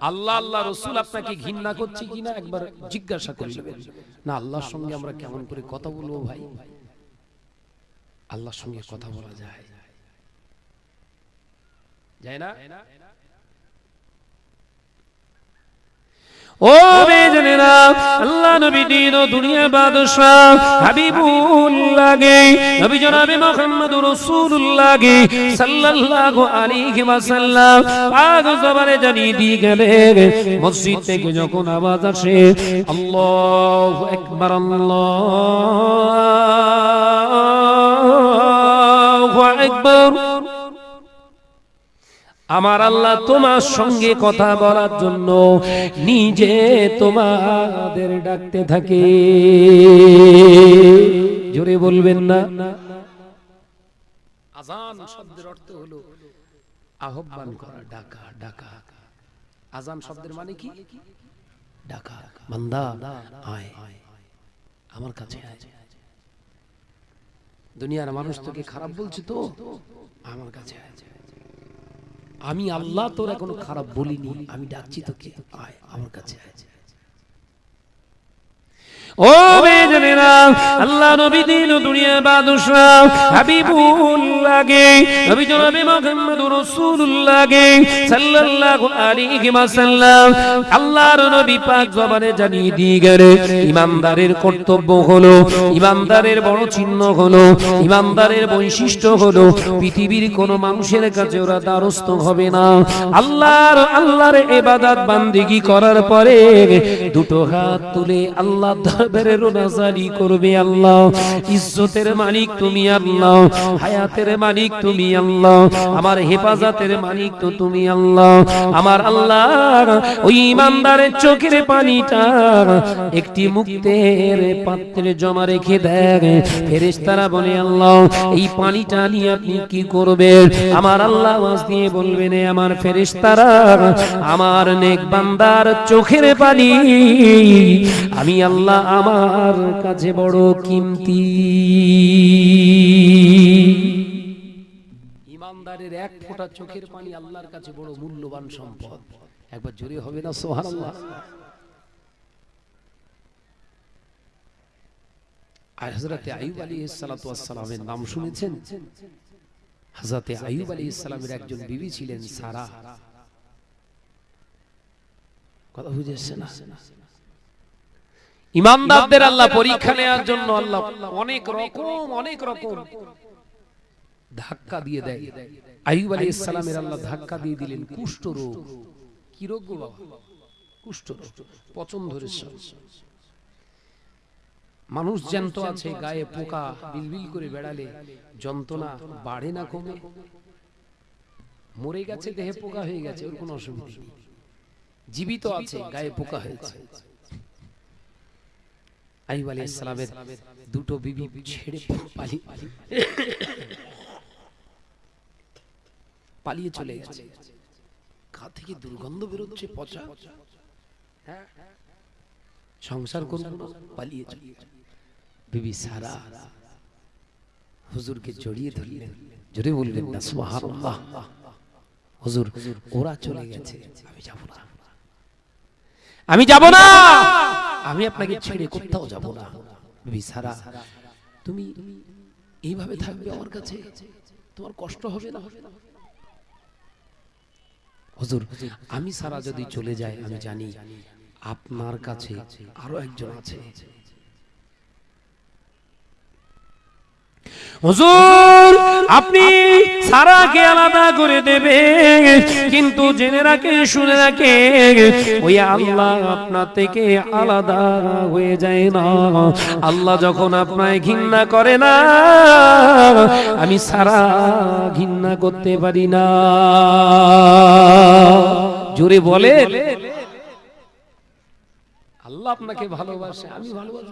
আল্লাহ আল্লাহ রসুল আপনাকে ঘৃণা করছে কিনা একবার জিজ্ঞাসা করে নেবেন। না আল্লাহর সঙ্গে আমরা কেমন করে কথা বলব ভাই? আল্লাহর সঙ্গে কথা বলা যায়। যায় না? ও বেজনেরা আল্লাহ নবী দিন ও দুনিয়া বাদশাহ হাবিবুল্লাহ গে নবী জনাবে মুহাম্মদ রাসূলুল্লাহ গে সাল্লাল্লাহু আলাইহি ওয়াসাল্লাম পাক জবানে জানিয়ে দিয়ে গেলেন, মসজিদ থেকে যখন আওয়াজ আসে, আল্লাহু আকবার আল্লাহু আকবার। আমার আল্লাহ তোমার সঙ্গে কথা বলার জন্য নিজে তোমাদের ডাকতে থাকে। জোরে বলবেন না। আজান শব্দের অর্থ হলো আহ্বান করা, ডাকা ডাকা। আজান শব্দের মানে কি? ডাকা, বান্দা, আয়, আমার কাছে আয়। দুনিয়ার মানুষ তোকে খারাপ বলছে তো? আমার কাছে আয়। আমি আল্লাহ তোর এখনও খারাপ বলিনি আমি ডাকছি তোকে আয় আমার কাছে আয়। ও বেজনেরা আল্লাহ নবী দিন দুনিয়া বাদশা হাবিবুল্লাহকে নবী জনাবে মুহাম্মদুর রাসূলুল্লাহকে, সাল্লাল্লাহু আলাইহি ওয়াসাল্লাম। আল্লাহর নবী পাক জবানে জানিয়ে দিয়ে গেলে, ইমানদারের কর্তব্য হলো, ইমানদারের বড় চিহ্ন হলো, ইমানদারের বৈশিষ্ট্য হলো, পৃথিবীর কোন মানুষের কাছে ওরা দ্বারস্থ হবে না। আল্লাহর আল্লাহর ইবাদত বান্দিগি করার পরে দুটো হাত তুলে আল্লাহ দরবারে রোনাজারি করবে আল্লাহ। ইজ্জতের মালিক তুমি আল্লাহ। হায়াতের মালিক তুমি আল্লাহ। আমার হেফাজতের মালিক তো তুমি আল্লাহ। আমার আল্লাহ ওই ইমানদারের চোখের পানিটা একটি মুক্তের পাত্রে জমা রেখে দেয়। ফেরেশতারা বলে, আল্লাহ, এই পানিটা নিয়ে আপনি কি করবেন? আমার আল্লাহ আওয়াজ দিয়ে বলবেন, "এ আমার ফেরেশতারা, আমার নেক বান্দার চোখের পানি। আমি আল্লাহ আমার কাছে বড় কিমতি। ইমানদারের এক ফোঁটা চোখের পানি আল্লাহর কাছে বড় মূল্যবান সম্পদ। একবার জোরে হবে না সোহানাল্লাহ একজন বিবি ছিলেন সারা। কথা বুঝেছেন না? ইমানদারদের আল্লাহ পরীক্ষা নেওয়ার জন্য আল্লাহ অনেক রকম অনেক রকম ধাক্কা দিয়ে দেয়। আইয়ুব আলাইহিস সালামের আল্লাহ ধাক্কা দিয়ে দিলেন, কুষ্ঠ রোগ। কি রোগ গো বাবা? কুষ্ঠ রোগ, পচন ধরেছে মানুষ জ্যান্ত আছে, গায়ে পোকা, বিলবিল করে বেড়ালে যন্ত্রণা বাড়ে না কমে। মরে গেছে, দেহে পোকা হয়ে গেছে, ওর কোনো অসুবিধা জীবিত আছে, গায়ে পোকা হয়েছে। আইব আলী ইসলামের দুটো বিবি ছেড়ে পালি পালিয়ে চলে গেছে। গা থেকে দুর্গন্ধ বেরোচ্ছে পচা। হ্যাঁ? সংসার করব না, পালিয়ে চলে বিবি সারা হুজুরকে জড়িয়ে ধরলেন। জোরে বললেন না সুবহানাল্লাহ। হুজুর ওরা চলে গেছে। আমি যাব না। আমি যাব না। আমি আপনাকে ছেড়ে কোথাও যাব না। বিবি সারা তুমি এইভাবে থাকবে আমার কাছে? তোমার কষ্ট হবে না? হুজুর আমি সারা যদি চলে যাই আমি জানি আপনার কাছে আরও একজন আছে। হুজুর, আপনি সারাকে আলাদা করে দেবে কিন্তু জেনে রাখে, শুনে রাখে, ওই আল্লাহ আপনার থেকে আলাদা হয়ে যায় না। আল্লাহ যখন আপনায় ঘৃণা করে না, আমি সারা ঘৃণা করতে পারি না। জোরে বলে আল্লাহ আপনাকে ভালোবাসে, আমি ভালোবাসি।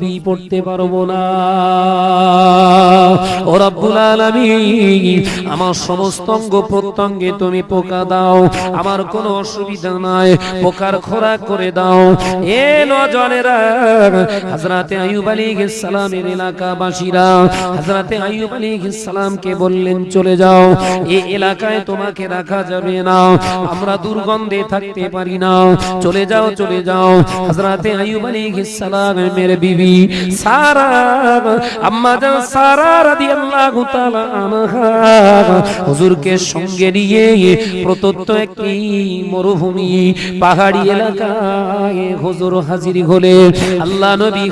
তসবিহ পড়তে পারব না। ও রব্বুল আলামিন, আমার সমস্ত অঙ্গ প্রত্যঙ্গে তুমি পোকা দাও, আমার কোনো অসুবিধা নাই, পোকার খোরাক করে দাও। এ নজনেরা, হযরতে আইয়ুব আলাইহিস সালামের এলাকাবাসীরা, হযরতে আইয়ুব আলাইহিস সালামকে বললেন, চলে যাও এই এলাকায় তোমাকে রাখা যাবে না, আমরা দুর্গন্ধে থাকতে পারি না। চলে যাও চলে যাও। হযরতে আইয়ুব আলাইহিস সালামের বিবি হুজুরকে সঙ্গে নিয়ে একটি মরুভূমি, পাহাড়ি এলাকায় হুজুর হাজির হলে আল্লাহ নবী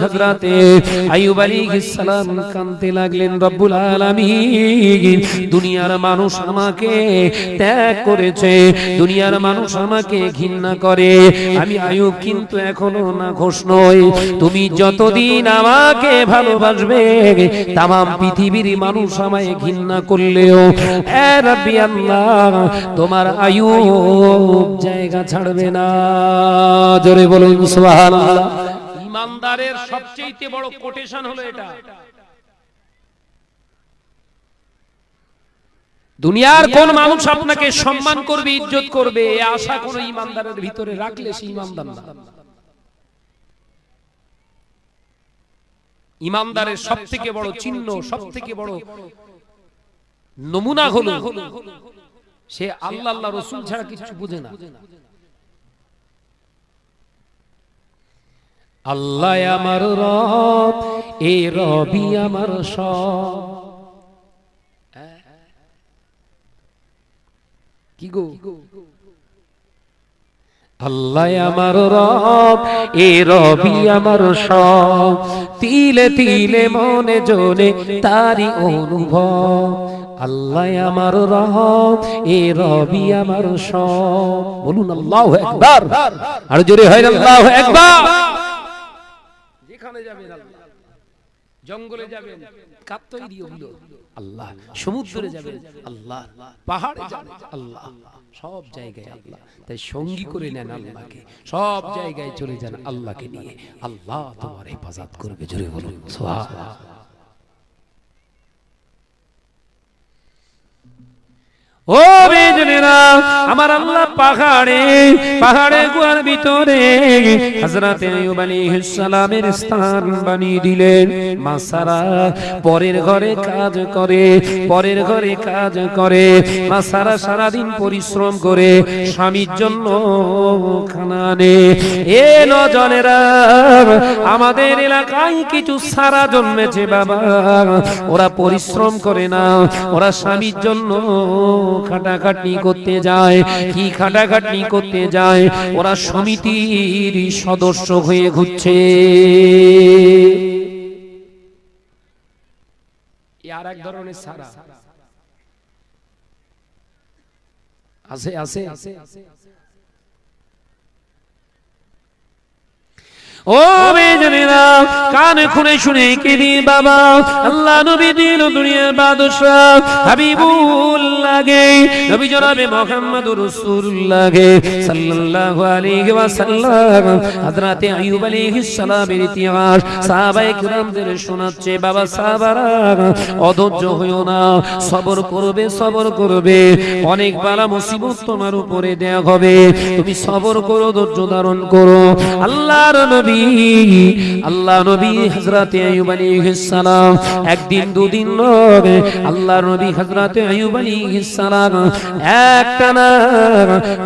সালাম লাগলেন দুনিয়ার মানুষ আমাকে ত্যাগ করেছে, দুনিয়ার মানুষ আমাকে ঘৃণা করে। আমি আয়ুব কিন্তু এখনও না ঘোষ নই। তুমি যতদিন আমাকে ভালোবাসবে তাম পৃথিবীর মানুষ আমায় ঘৃণা করলেও তোমার আয়ু জায়গা ছাড়বে না। জোরে বলুন সুবহানাল্লাহ। ইমানদারের সবচেয়ে বড় কোটেশন হলো এটা। দুনিয়ার কোন মানুষ আপনাকে সম্মান করবে ইজ্জত করবে আশা কোন ইমানদারের ভিতরে রাখলে সে ইমানদার না। ইমানদারের সব থেকে বড় চিহ্ন সব থেকে বড় নমুনা হলো। সে আল্লাহ আল্লাহ রসুল ছাড়া কিছু বুঝে না। আল্লাহ আমার রব এ রবি আমার সব। কি গো? আল্লাহ আমার রব, এ রবি আমার সব। তিলে তিলে মনে জনে তারি অনুভব। আল্লাহ আমার রব, এ রবি আমার সব। বলুন, আল্লাহ একবার। আর জোরে হয়, আল্লাহ একবার। যেখানে যাবেন জঙ্গলে যাবেন কাপ তৈরি হলো আল্লাহ সমুদ্রে যাবেন আল্লাহ পাহাড়ে যাবেন। আল্লাহ সব জায়গায় আল্লাহ। তাই সঙ্গী করে নেন আল্লাহকে। সব জায়গায় চলে যান আল্লাহকে নিয়ে। আল্লাহ তোমার হেফাজত করবে জোরে বলুন। সুবহানাল্লাহ ও বেজনেরা আমার আল্লাহ পাহাড়ে পাহাড়ে গুহার ভিতরে হযরত আইয়ুব আলাইহিস সালামের স্থান বানিয়ে দিলেন। মাসারা পরের ঘরে কাজ করে, পরের ঘরে কাজ করে। মাসারা সারা দিন পরিশ্রম করে, স্বামীর জন্য খানা আনে। এ নজনেরা, আমাদের এলাকায় কিছু সারা জন্মেছে বাবা। ওরা পরিশ্রম করে না, ওরা স্বামীর জন্য খাটাখাটনি করতে যায়, কি খাটাখাটনি করতে যায়, ওরা সমিতির সদস্য হয়ে ঘুরছে। ধরনের সারা। আছে আছে। ও বেজনেরা শুনে কে বাবা? আল্লাহ নবী দিন দুনিয়ার হাবিবুল লাগে নবী জনাবে রাসূলুল্লাহ সাল্লাল্লাহু আলাইহি হযরতে আইয়ুব আলাইহিস সালামের ইতিহাস সাহাবায়ে শোনাচ্ছে। বাবা সাহাবারা, অধৈর্য হইও না, সবর করবে করবে। অনেক বালা মুসিবত তোমার উপরে দেয়া হবে। তুমি সবর করো, ধৈর্য ধারণ করো। আল্লাহর নবী আল্লাহ নবী আলাইহিস সালাম একদিন দুদিন নয় আল্লাহ নবী সালাম একটানা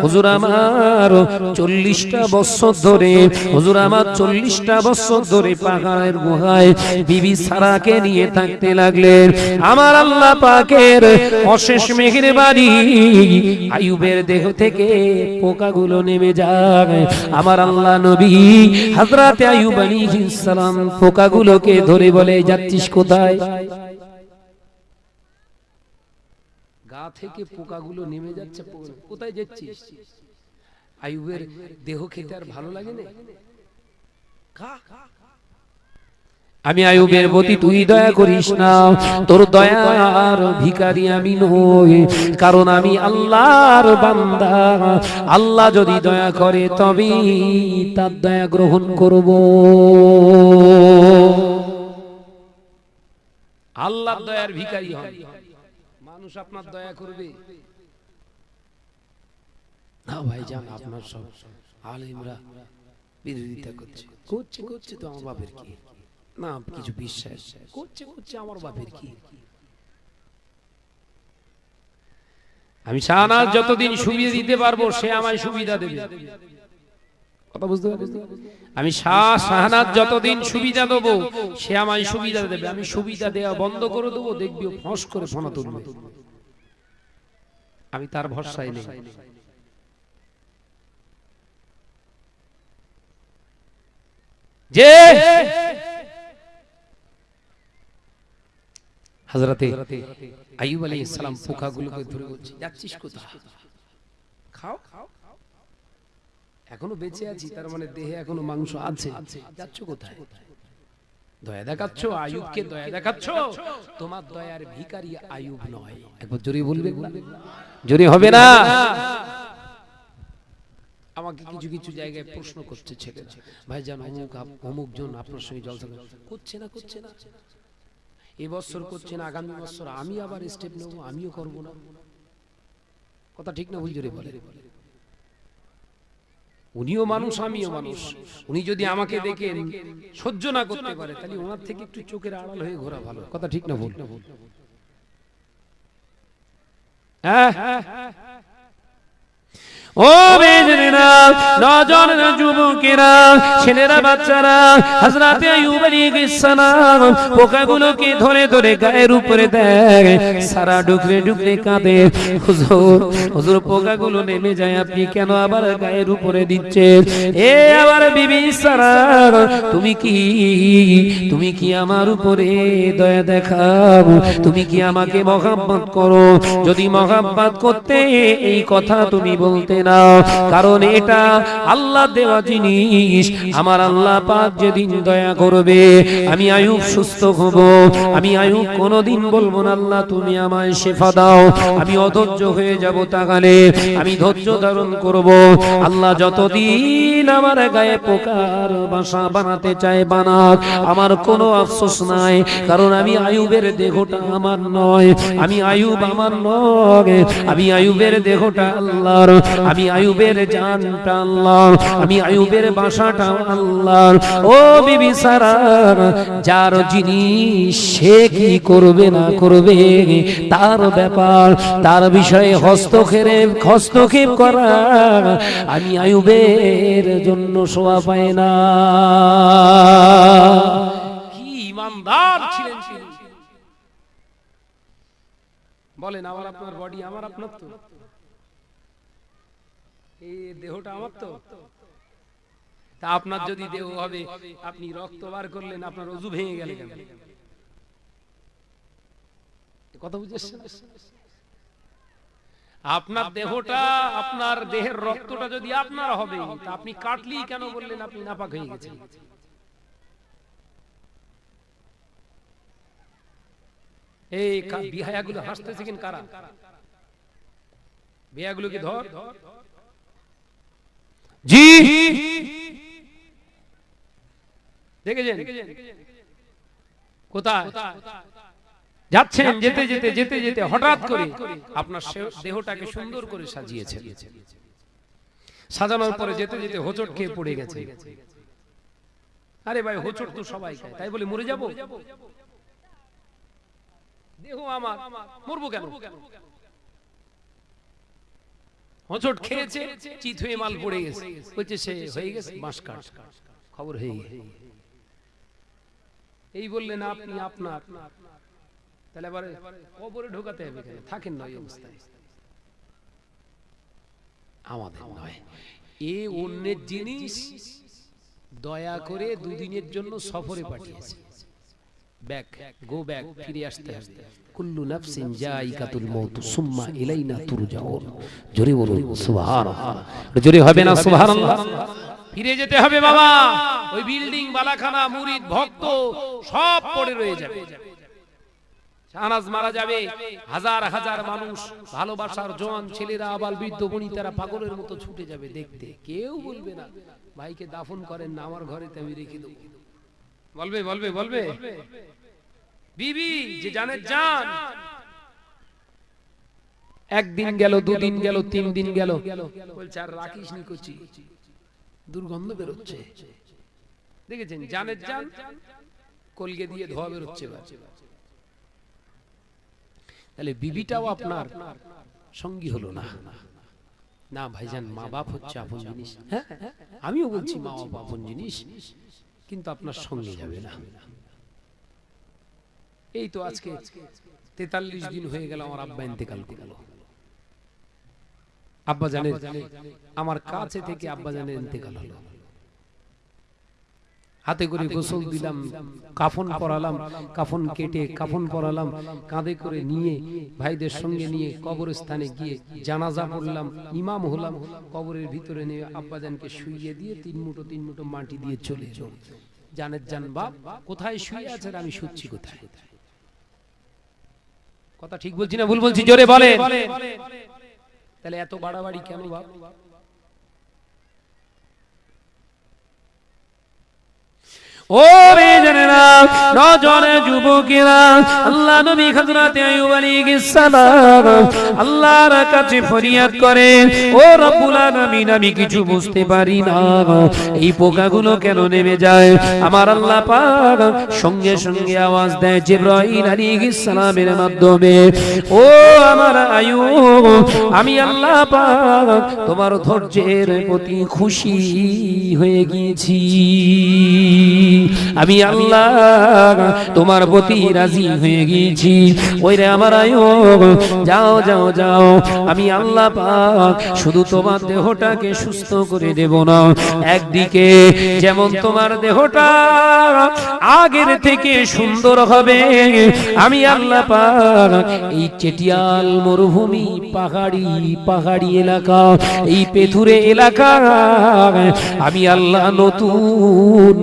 হুজুর আমার 40টা বছর ধরে হুজুর আমার 40টা বছর ধরে পাহাড়ের গুহায় বিবি সারাকে নিয়ে থাকতে লাগলেন। আমার আল্লাহ পাকের অশেষ মেহেরবানি আইয়ুবের দেহ থেকে পোকাগুলো নেমে যায়। আমার আল্লাহ নবী আইয়ুব আলাইহিস সালাম পোকাগুলোকে ধরে বলে, যাচ্ছিস কোথায়? গা থেকে পোকাগুলো নেমে যাচ্ছে কোথায় যাচ্ছিস? আইয়ুবের দেহ খেতে আর ভালো লাগে না। আমি আয়ুবের প্রতি তুই দয়া করিস না। তোর দয়ার ভিকারি আমি নই, কারণ আমি আল্লাহর বান্দা। আল্লাহ যদি দয়া করে তবে তার দয়া গ্রহণ করব। আল্লাহর দয়ার ভিকারি হবে মানুষ আপনার দয়া করবে। না ভাই জান আপনার সব আলিমরা বিরোধিতা করছে। করছে করছে তো আমার বাপের কি? না কিছু বিশ্বাস। করছে করছে আমার বাপের কি? আমি শাহনাজ যতদিন সুবিধা দিতে পারব, সে আমায় সুবিধা দেবে। কথা বুঝতে পারছেন আমি শাহ শাহনাজ যতদিন সুবিধা দেবো, সে আমায় সুবিধা দেবে। আমি সুবিধা দেওয়া বন্ধ করে দেবো, দেখবি ফস করে ফোনা তুলবে। আমি তার ভরসায় নেই। যে হজরতে আইয়ুব আলাইহিস সালাম পোকাগুলোকে ধরে বলছে যাচ্ছিস কোথায়? খাও এখনও বেঁচে আছি তার মানে দেহে এখনও মাংস আছে। যাচ্ছ কোথায়? দয়া দেখাচ্ছ আয়ুবকে দয়া দেখাচ্ছ? তোমার দয়ার ভিখারি আয়ুব নয়। একবার জোরে বলবে জোরে হবে না। আমাকে কিছু কিছু জায়গায় প্রশ্ন করছে ছেলেরা। ভাই জান অমুক অমুক জন আপনার সঙ্গে জলসা করে। করছে না করছে না। এবছর করছে না আগামী বছর আমি আবার স্টেপ নেব, আমিও করব না। কথা ঠিক না ভুল জোরে বলে। উনিও মানুষ, আমিও মানুষ। উনি যদি আমাকে দেখে সহ্য না করতে পারে, তাহলে ওনার থেকে একটু চোখের আড়াল হয়ে ঘোরা ভালো। কথা ঠিক না ভুল? হ্যাঁ হ্যাঁ হ্যাঁ? ও নজন যুবকেরা, ছেলেরা, বাচ্চারা পোকাগুলোকে ধরে ধরে গায়ের উপরে দেয়, সারা ডুকরে ডুকরে কাঁদে। হুজুর হুজুর, পোকাগুলো নেমে যায়, আপনি কেন আবার গায়ের উপরে দিচ্ছেন? এ বিবি সারা তুমি কি তুমি কি আমার উপরে দয়া দেখাও? তুমি কি আমাকে মহাব্বত করো? যদি মহাব্বত করতে এই কথা তুমি বলতে না। কারণ এটা আল্লাহ দেওয়া জিনিস। আমার আল্লাহ পাক যেদিন দয়া করবে, আমি আয়ুব সুস্থ হব। আমি আয়ুব কোনোদিন বলব না, আল্লাহ, তুমি আমায় শেফা দাও। আমি অধৈর্য হয়ে যাব তাকালে আমি ধৈর্য ধারণ করব। আল্লাহ যতদিন আমার গায়ে পোকার বাসা বানাতে চায় বানাক, আমার কোনো আফসোস নাই। কারণ আমি আয়ুবের দেহটা আমার নয়। আমি আয়ুব আমার নয়। আমি আয়ুবের দেহটা আল্লাহর। আমি আয়ুবের জানটা আল্লাহ, আমি আয়ুবের বাসাটা আল্লাহ। ও বিবি সারার যার জিনিস সে কি করবে না করবে, তার ব্যাপার, তার বিষয়ে হস্তক্ষেপ হস্তক্ষেপ করা, আমি আয়ুবের জন্য শোয়া পাই না। কি ইমানদার ছিলেন বলেন, আমার আপনার বডি আমার আপনার তো। এই দেহটা আমার তো। তা আপনার যদি দেহ হবে আপনি রক্ত বার করলেন আপনার অজু ভেঙে গেল কেন? কথা বুঝেছেন? আপনার দেহটা আপনার দেহের রক্তটা যদি আপনার হবে আপনি কাটলি কেন বললেন আপনি নাপাক হয়ে গেছেন? এই বিহায়াগুলো হাসতেছে কিন কারা? বিহায়াগুলোকে ধর? জি। দেখেছেন? কোথায়? যাচ্ছেন যেতে যেতে যেতে যেতে হঠাৎ করে আপনার দেহটাকে সুন্দর করে সাজিয়েছেন। সাজানোর পরে যেতে যেতে হোঁচট খেয়ে পড়ে গেছে। আরে ভাই হোঁচট তো সবাই খায়। তাই বলে মরে যাব? দেহ আমার। মরবো কেন? হোঁচট খেয়েছে চিত হয়ে মাল পড়ে গেছে। বলছে সে হয়ে গেছে বাঁশ কাঠ খবর হয়ে গেছে। এই বললেন আপনি আপনার তাহলে এবারে কবরে ঢোকাতে হবে কেন? থাকেন না ওই অবস্থায়। আমাদের নয়। এ অন্যের জিনিস দয়া করে দুদিনের জন্য সফরে পাঠিয়েছে। ব্যাক গো ব্যাক ফিরে আসতে আসতে কুল্লু নাফসিন মাউত সুম্মা ইলাইনা তুরজাউন। জোরে বলুন সুবহানাল্লাহ। জোরে হবে না সুবহানাল্লাহ? ফিরে যেতে হবে বাবা। ওই বিল্ডিং বালাখানা মুরিদ ভক্ত সব পড়ে রয়ে যাবে। শাহনাজ মারা যাবে। হাজার হাজার মানুষ ভালোবাসার জোয়ান ছেলেরা আবাল বৃদ্ধ বনিতারা পাগলের মতো ছুটে যাবে দেখতে। কেউ বলবে না ভাইকে দাফন করেন না আমার ঘরেতে আমি রেখে দেবো। বলবে বলবে বলবে। বিবি যে জানে। জান। একদিন গেল দুদিন গেল তিন দিন গেল। বলছে আর রাখিস নি কচি। দুর্গন্ধ বেরোচ্ছে। দেখেছেন? জানের জান কলগে দিয়ে ধোয়া বেরোচ্ছে তাহলে বিবিটাও আপনার সঙ্গী হলো না। না ভাইজান মা বাপ হচ্ছে আপন জিনিস। হ্যাঁ আমিও বলছি মা বাপ আপন জিনিস কিন্তু আপনার সঙ্গে যাবে না। এই তো আজকে তেতাল্লিশ দিন হয়ে গেল আমার আব্বা ইন্তেকাল করল আব্বা জানের আমার কাছে থেকে আব্বা জানের ইন্তেকাল হলো। হাতে করে গোসল দিলাম কাফন পরালাম কাফন কেটে কাফন পরালাম কাঁধে করে নিয়ে ভাইদের সঙ্গে নিয়ে কবরস্থানে গিয়ে জানাজা পড়লাম ইমাম হলাম কবরের ভিতরে নিয়ে আব্বাজানকে শুইয়ে দিয়ে তিন মুঠো তিন মুঠো মাটি দিয়ে চলে এলো জানের জান বাপ কোথায় শুয়ে আছেন? আমি শুচ্ছি কোথায়? কোথায়? কথা ঠিক বলছি না ভুল বলছি? জোরে বলে তাহলে এত বাড়াবাড়ি কেন বাপ? যুবকেরা, আল্লাহ আল্লাহর ফরিয়াদ করে আমি কিছু বুঝতে পারি না, এই পোকাগুলো কেন নেমে যায়? আমার আল্লাহ সঙ্গে সঙ্গে আওয়াজ দেয় জিবরাইল আলাইহিস সালামের মাধ্যমে, ও আমার আইয়ুব, আমি আল্লাহ তোমার ধৈর্যের প্রতি খুশি হয়ে গিয়েছি। আমি আল্লাহ তোমার প্রতি রাজি হয়ে গিয়েছি। ওই রে আমার আয়ো যাও যাও যাও। আমি আল্লাহ পাক শুধু তোমার দেহটাকে সুস্থ করে দেব না। একদিকে যেমন তোমার দেহটা আগের থেকে সুন্দর হবে, আমি আল্লাহ পাক এই চেটিয়াল মরুভূমি, পাহাড়ি পাহাড়ি এলাকা, এই পেথুরে এলাকা, আমি আল্লাহ নতুন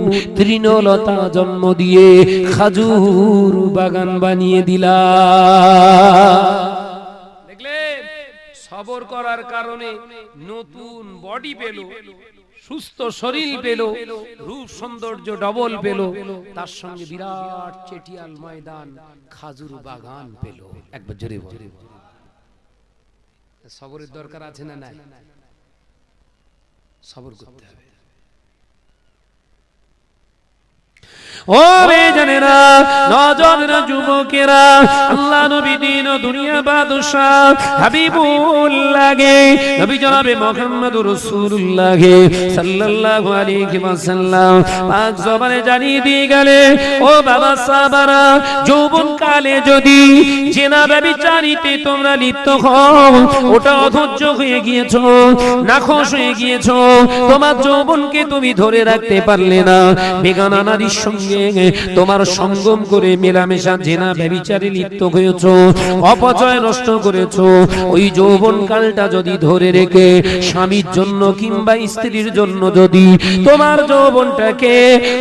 তৃণলতা জন্ম দিয়ে খাজুর বাগান বানিয়ে দিলা। সবর করার কারণে নতুন বডি পেল, সুস্থ শরীর পেল, রূপ সৌন্দর্য ডবল পেল, তার সঙ্গে বিরাট চেটিয়াল ময়দান, খাজুর বাগান পেল। একবার জোরে সবরের দরকার আছে না নাই? সবর করতে হবে। ও বেজানেরা নজনেরা যুবকেরা, আল্লাহ নবী দিন দুনিয়া বাদশাহ হাবিবুল্লাহে নবী জনাবে মুহাম্মদুর রাসূলুল্লাহ সাল্লাল্লাহু আলাইহি ওয়াসাল্লাম পাক জবানে জানিয়ে দিয়ে গেলে, ও বাবা সাহাবারা যৌবন কালে যদি জেনা ব্যভিচারিতে তোমরা লিপ্ত হও, ওটা অধৈর্য হয়ে গিয়েছো, নাখোশ হয়ে গিয়েছো, তোমার যৌবনকে তুমি ধরে রাখতে পারলে না। বেগানা নারীর সঙ্গে তোমার সঙ্গম করে মেলামেশা জেনা লিপ্ত হয়েছ, অপচয় নষ্ট করেছ। ওই যৌবন কালটা যদি ধরে রেখে স্বামীর জন্য কিংবা স্ত্রীর জন্য যদি তোমার যৌবনটাকে,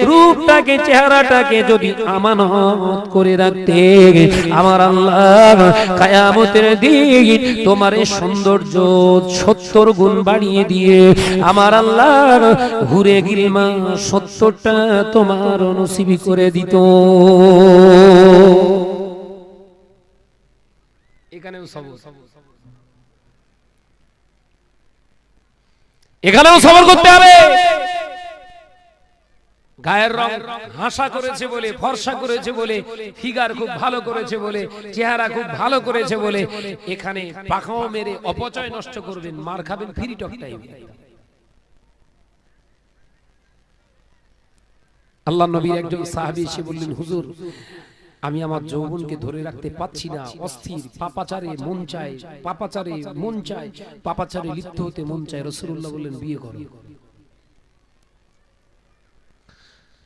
রূপটাকে, চেহারাটাকে যদি আমানত করে রাখতে, আমার আল্লাহ কায়ামতের দিন তোমার সৌন্দর্য সত্তর গুণ বাড়িয়ে দিয়ে, আমার আল্লাহ ঘুরে গিলমা সত্তরটা তোমার নসিবি করে দিত। এখানেও সবর। এখানেও সবর করতে হবে। গায়ের রং হাসা করেছে বলে, ফর্সা করেছে বলে, ফিগার খুব ভালো করেছে বলে, চেহারা খুব ভালো করেছে বলে, এখানে পাখাও মেরে অপচয় নষ্ট করবেন, মার খাবেন ফ্রি টক টাইম আল্লাহ নবীর একজন সাহাবি এসে বললেন হুজুর আমি আমার যৌবনকে ধরে রাখতে পাচ্ছি না অস্থির পাপাচারে মন চায় পাপাচারে মন চায় পাপাচারে লিপ্ত হতে মন চায় রসুল্লাহ বললেন বিয়ে করো।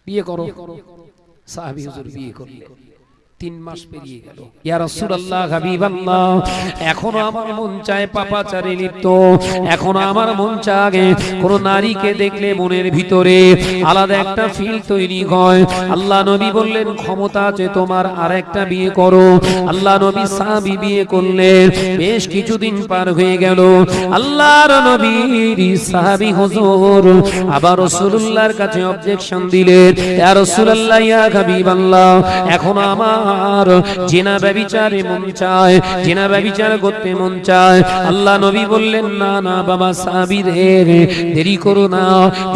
বিয়ে করো। সাহাবি হুজুর বিয়ে করলেন তিন মাস পেরিয়ে গেল। ইয়া রাসূলুল্লাহ হাবিবাল্লাহ এখনও আমার মন চায় পাপাচারে লিপ্ত। এখনও আমার মন চায় কোন নারীকে দেখলে মনের ভিতরে আলাদা একটা ফিল তৈরি হয়। আল্লাহ নবী বললেন ক্ষমতা আছে তোমার আর একটা বিয়ে করো। আল্লাহ নবী সাহাবী বিয়ে করলেন। বেশ কিছুদিন পার হয়ে গেল। আল্লাহর নবীর সাহাবী হুজুর। আবার রাসূলুল্লাহর কাছে অবজেকশন দিলেন। ইয়া রাসূলুল্লাহ ইয়া হাবিবাল্লাহ এখন আমার আমার জেনা ব্যবিচারে মন চায়, জেনা ব্যবিচার করতে মন চায়। আল্লাহ নবী বললেন, না না, বাবা সাবিরের দেরি করো না।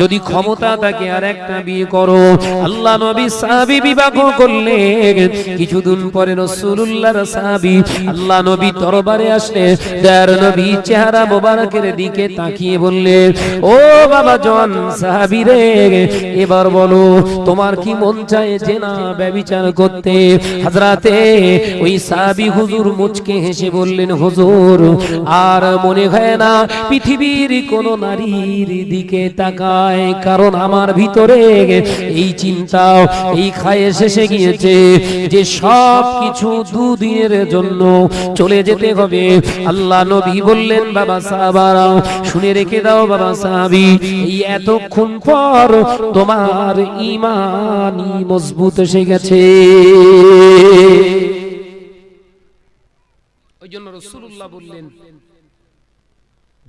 যদি ক্ষমতা থাকে আর একটা বিয়ে করো। আল্লাহ নবী সাহাবি বিবাহ করলেন। কিছুদিন পরে রসুল্লাহর সাহাবি আল্লাহ নবী দরবারে আসলে দয়ার নবী চেহারা মোবারকের দিকে তাকিয়ে বললে ও বাবা জন সাহাবি রে, এবার বলো, তোমার কি মন চায় যে না ব্যবিচার করতে? হাজরাতে ওই সাহাবি হুজুর মুচকে হেসে বললেন, হুজুর, আর মনে হয় না পৃথিবীর কোন নারীর দিকে তাকায়? কারণ আমার ভিতরে এই চিন্তা, এই খায়ে শেষে গিয়েছে যে সব কিছু দুদিনের জন্য চলে যেতে হবে। আল্লাহ নবী বললেন, বাবা সাহাবারা, শুনে রেখে দাও বাবা সাহাবি, এই এতক্ষণ পর তোমার ইমানই মজবুত এসে গেছে।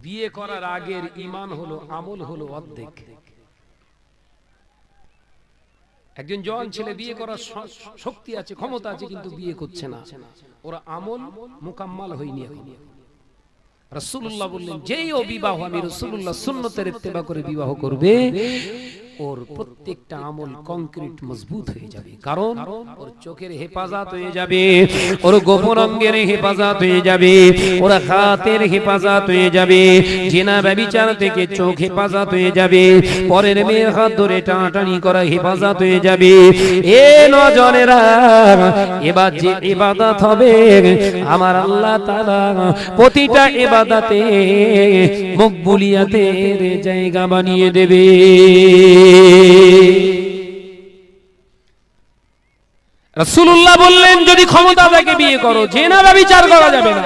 বিয়ে করার আগের ইমান হলো, আমল হলো অর্ধেক। একজন জওয়ান ছেলে বিয়ে করার শক্তি আছে, ক্ষমতা আছে, কিন্তু বিয়ে করছে না। ওরা আমল মোকাম্মাল বললেন, যেই ও বিবাহ আমি রসুল্লাহ সুন্নতের ইত্তেবা করে বিবাহ করবে ওর প্রত্যেকটা আমল কংক্রিট মজবুত হয়ে যাবে। কারণ ওর চোখের হেফাজত হয়ে যাবে ওর গোপন অঙ্গের হেফাজত হয়ে যাবে ওর হাতের হেফাজত হয়ে যাবে জেনা ব্যবিচার থেকে চোখ হেফাজত হয়ে যাবে পরের মেয়ের হাত ধরে টানাটানি করা হেফাজত হয়ে যাবে। এ নজনেরা এবার যে ইবাদত হবে আমার আল্লাহ তাআলা প্রতিটা ইবাদতে মকবুলিয়াতের জায়গা বানিয়ে দেবে। রাসূলুল্লাহ বললেন, যদি ক্ষমতা থাকে বিয়ে করো জেনা বিচার করা যাবে না।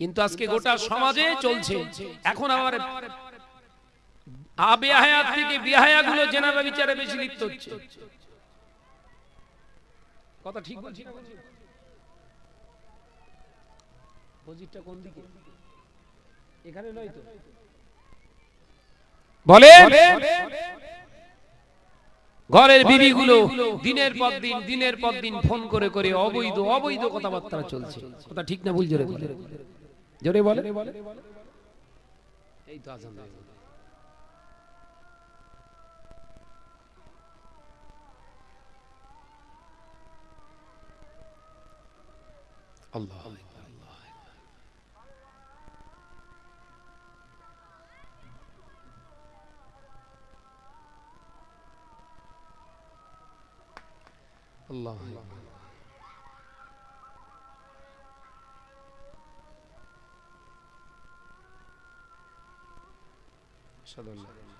কিন্তু আজকে গোটা সমাজে চলছে। এখন আমার না এখানে নয় তো? বলে ঘরের বিবিগুলো দিনের পর দিন দিনের পর দিন ফোন করে করে অবৈধ অবৈধ কথাবার্তা চলছে। কথা ঠিক না ভুল জোরে বলে জোরে বলে এই তো আজান আল্লাহ الله صلى الله عليه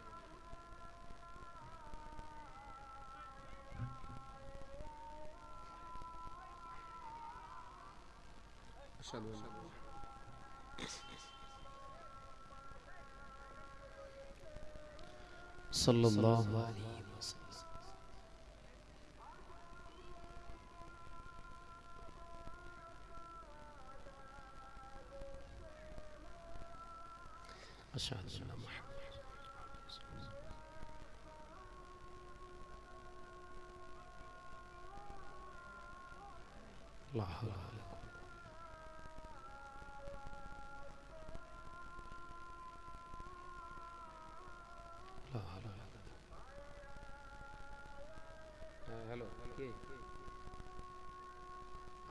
صلى الله عليه أشهد أن محمد لا حول ولا قوة لا حول ولا قوة হ্যাঁ হ্যালো কে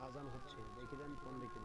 আজান হচ্ছে দেখে দেন ফোন দেখে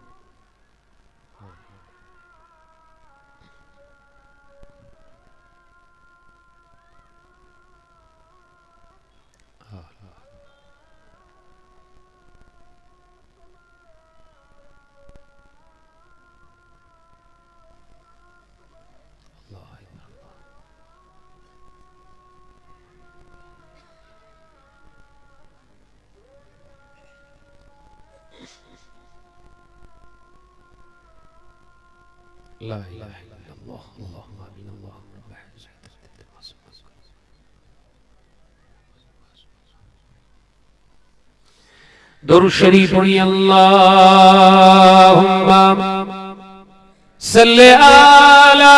لا إله إلا الله اللهم آمين اللهم رب درود شريف پڑھی اللهم صل على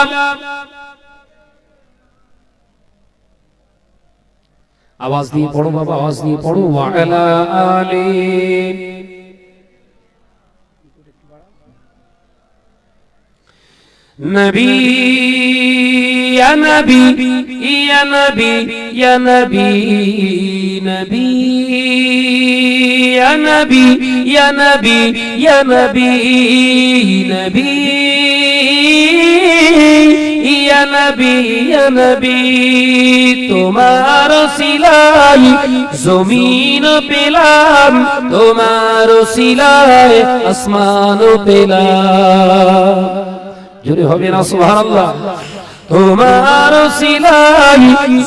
আওয়াজ দিয়ে পড়ো বাবা আওয়াজ দিয়ে পড়ো ওয়ালা আলী نبی، یا نبی یا نبی یا نبی نبی، یا نبی یا نبی یا نبی نبی، یا نبی یا نبی تمہارا سلائی زمین پلام تمہارا سلائے آسمان پلام জোরে হবে না সুবহানাল্লাহ, তোমার সিলাই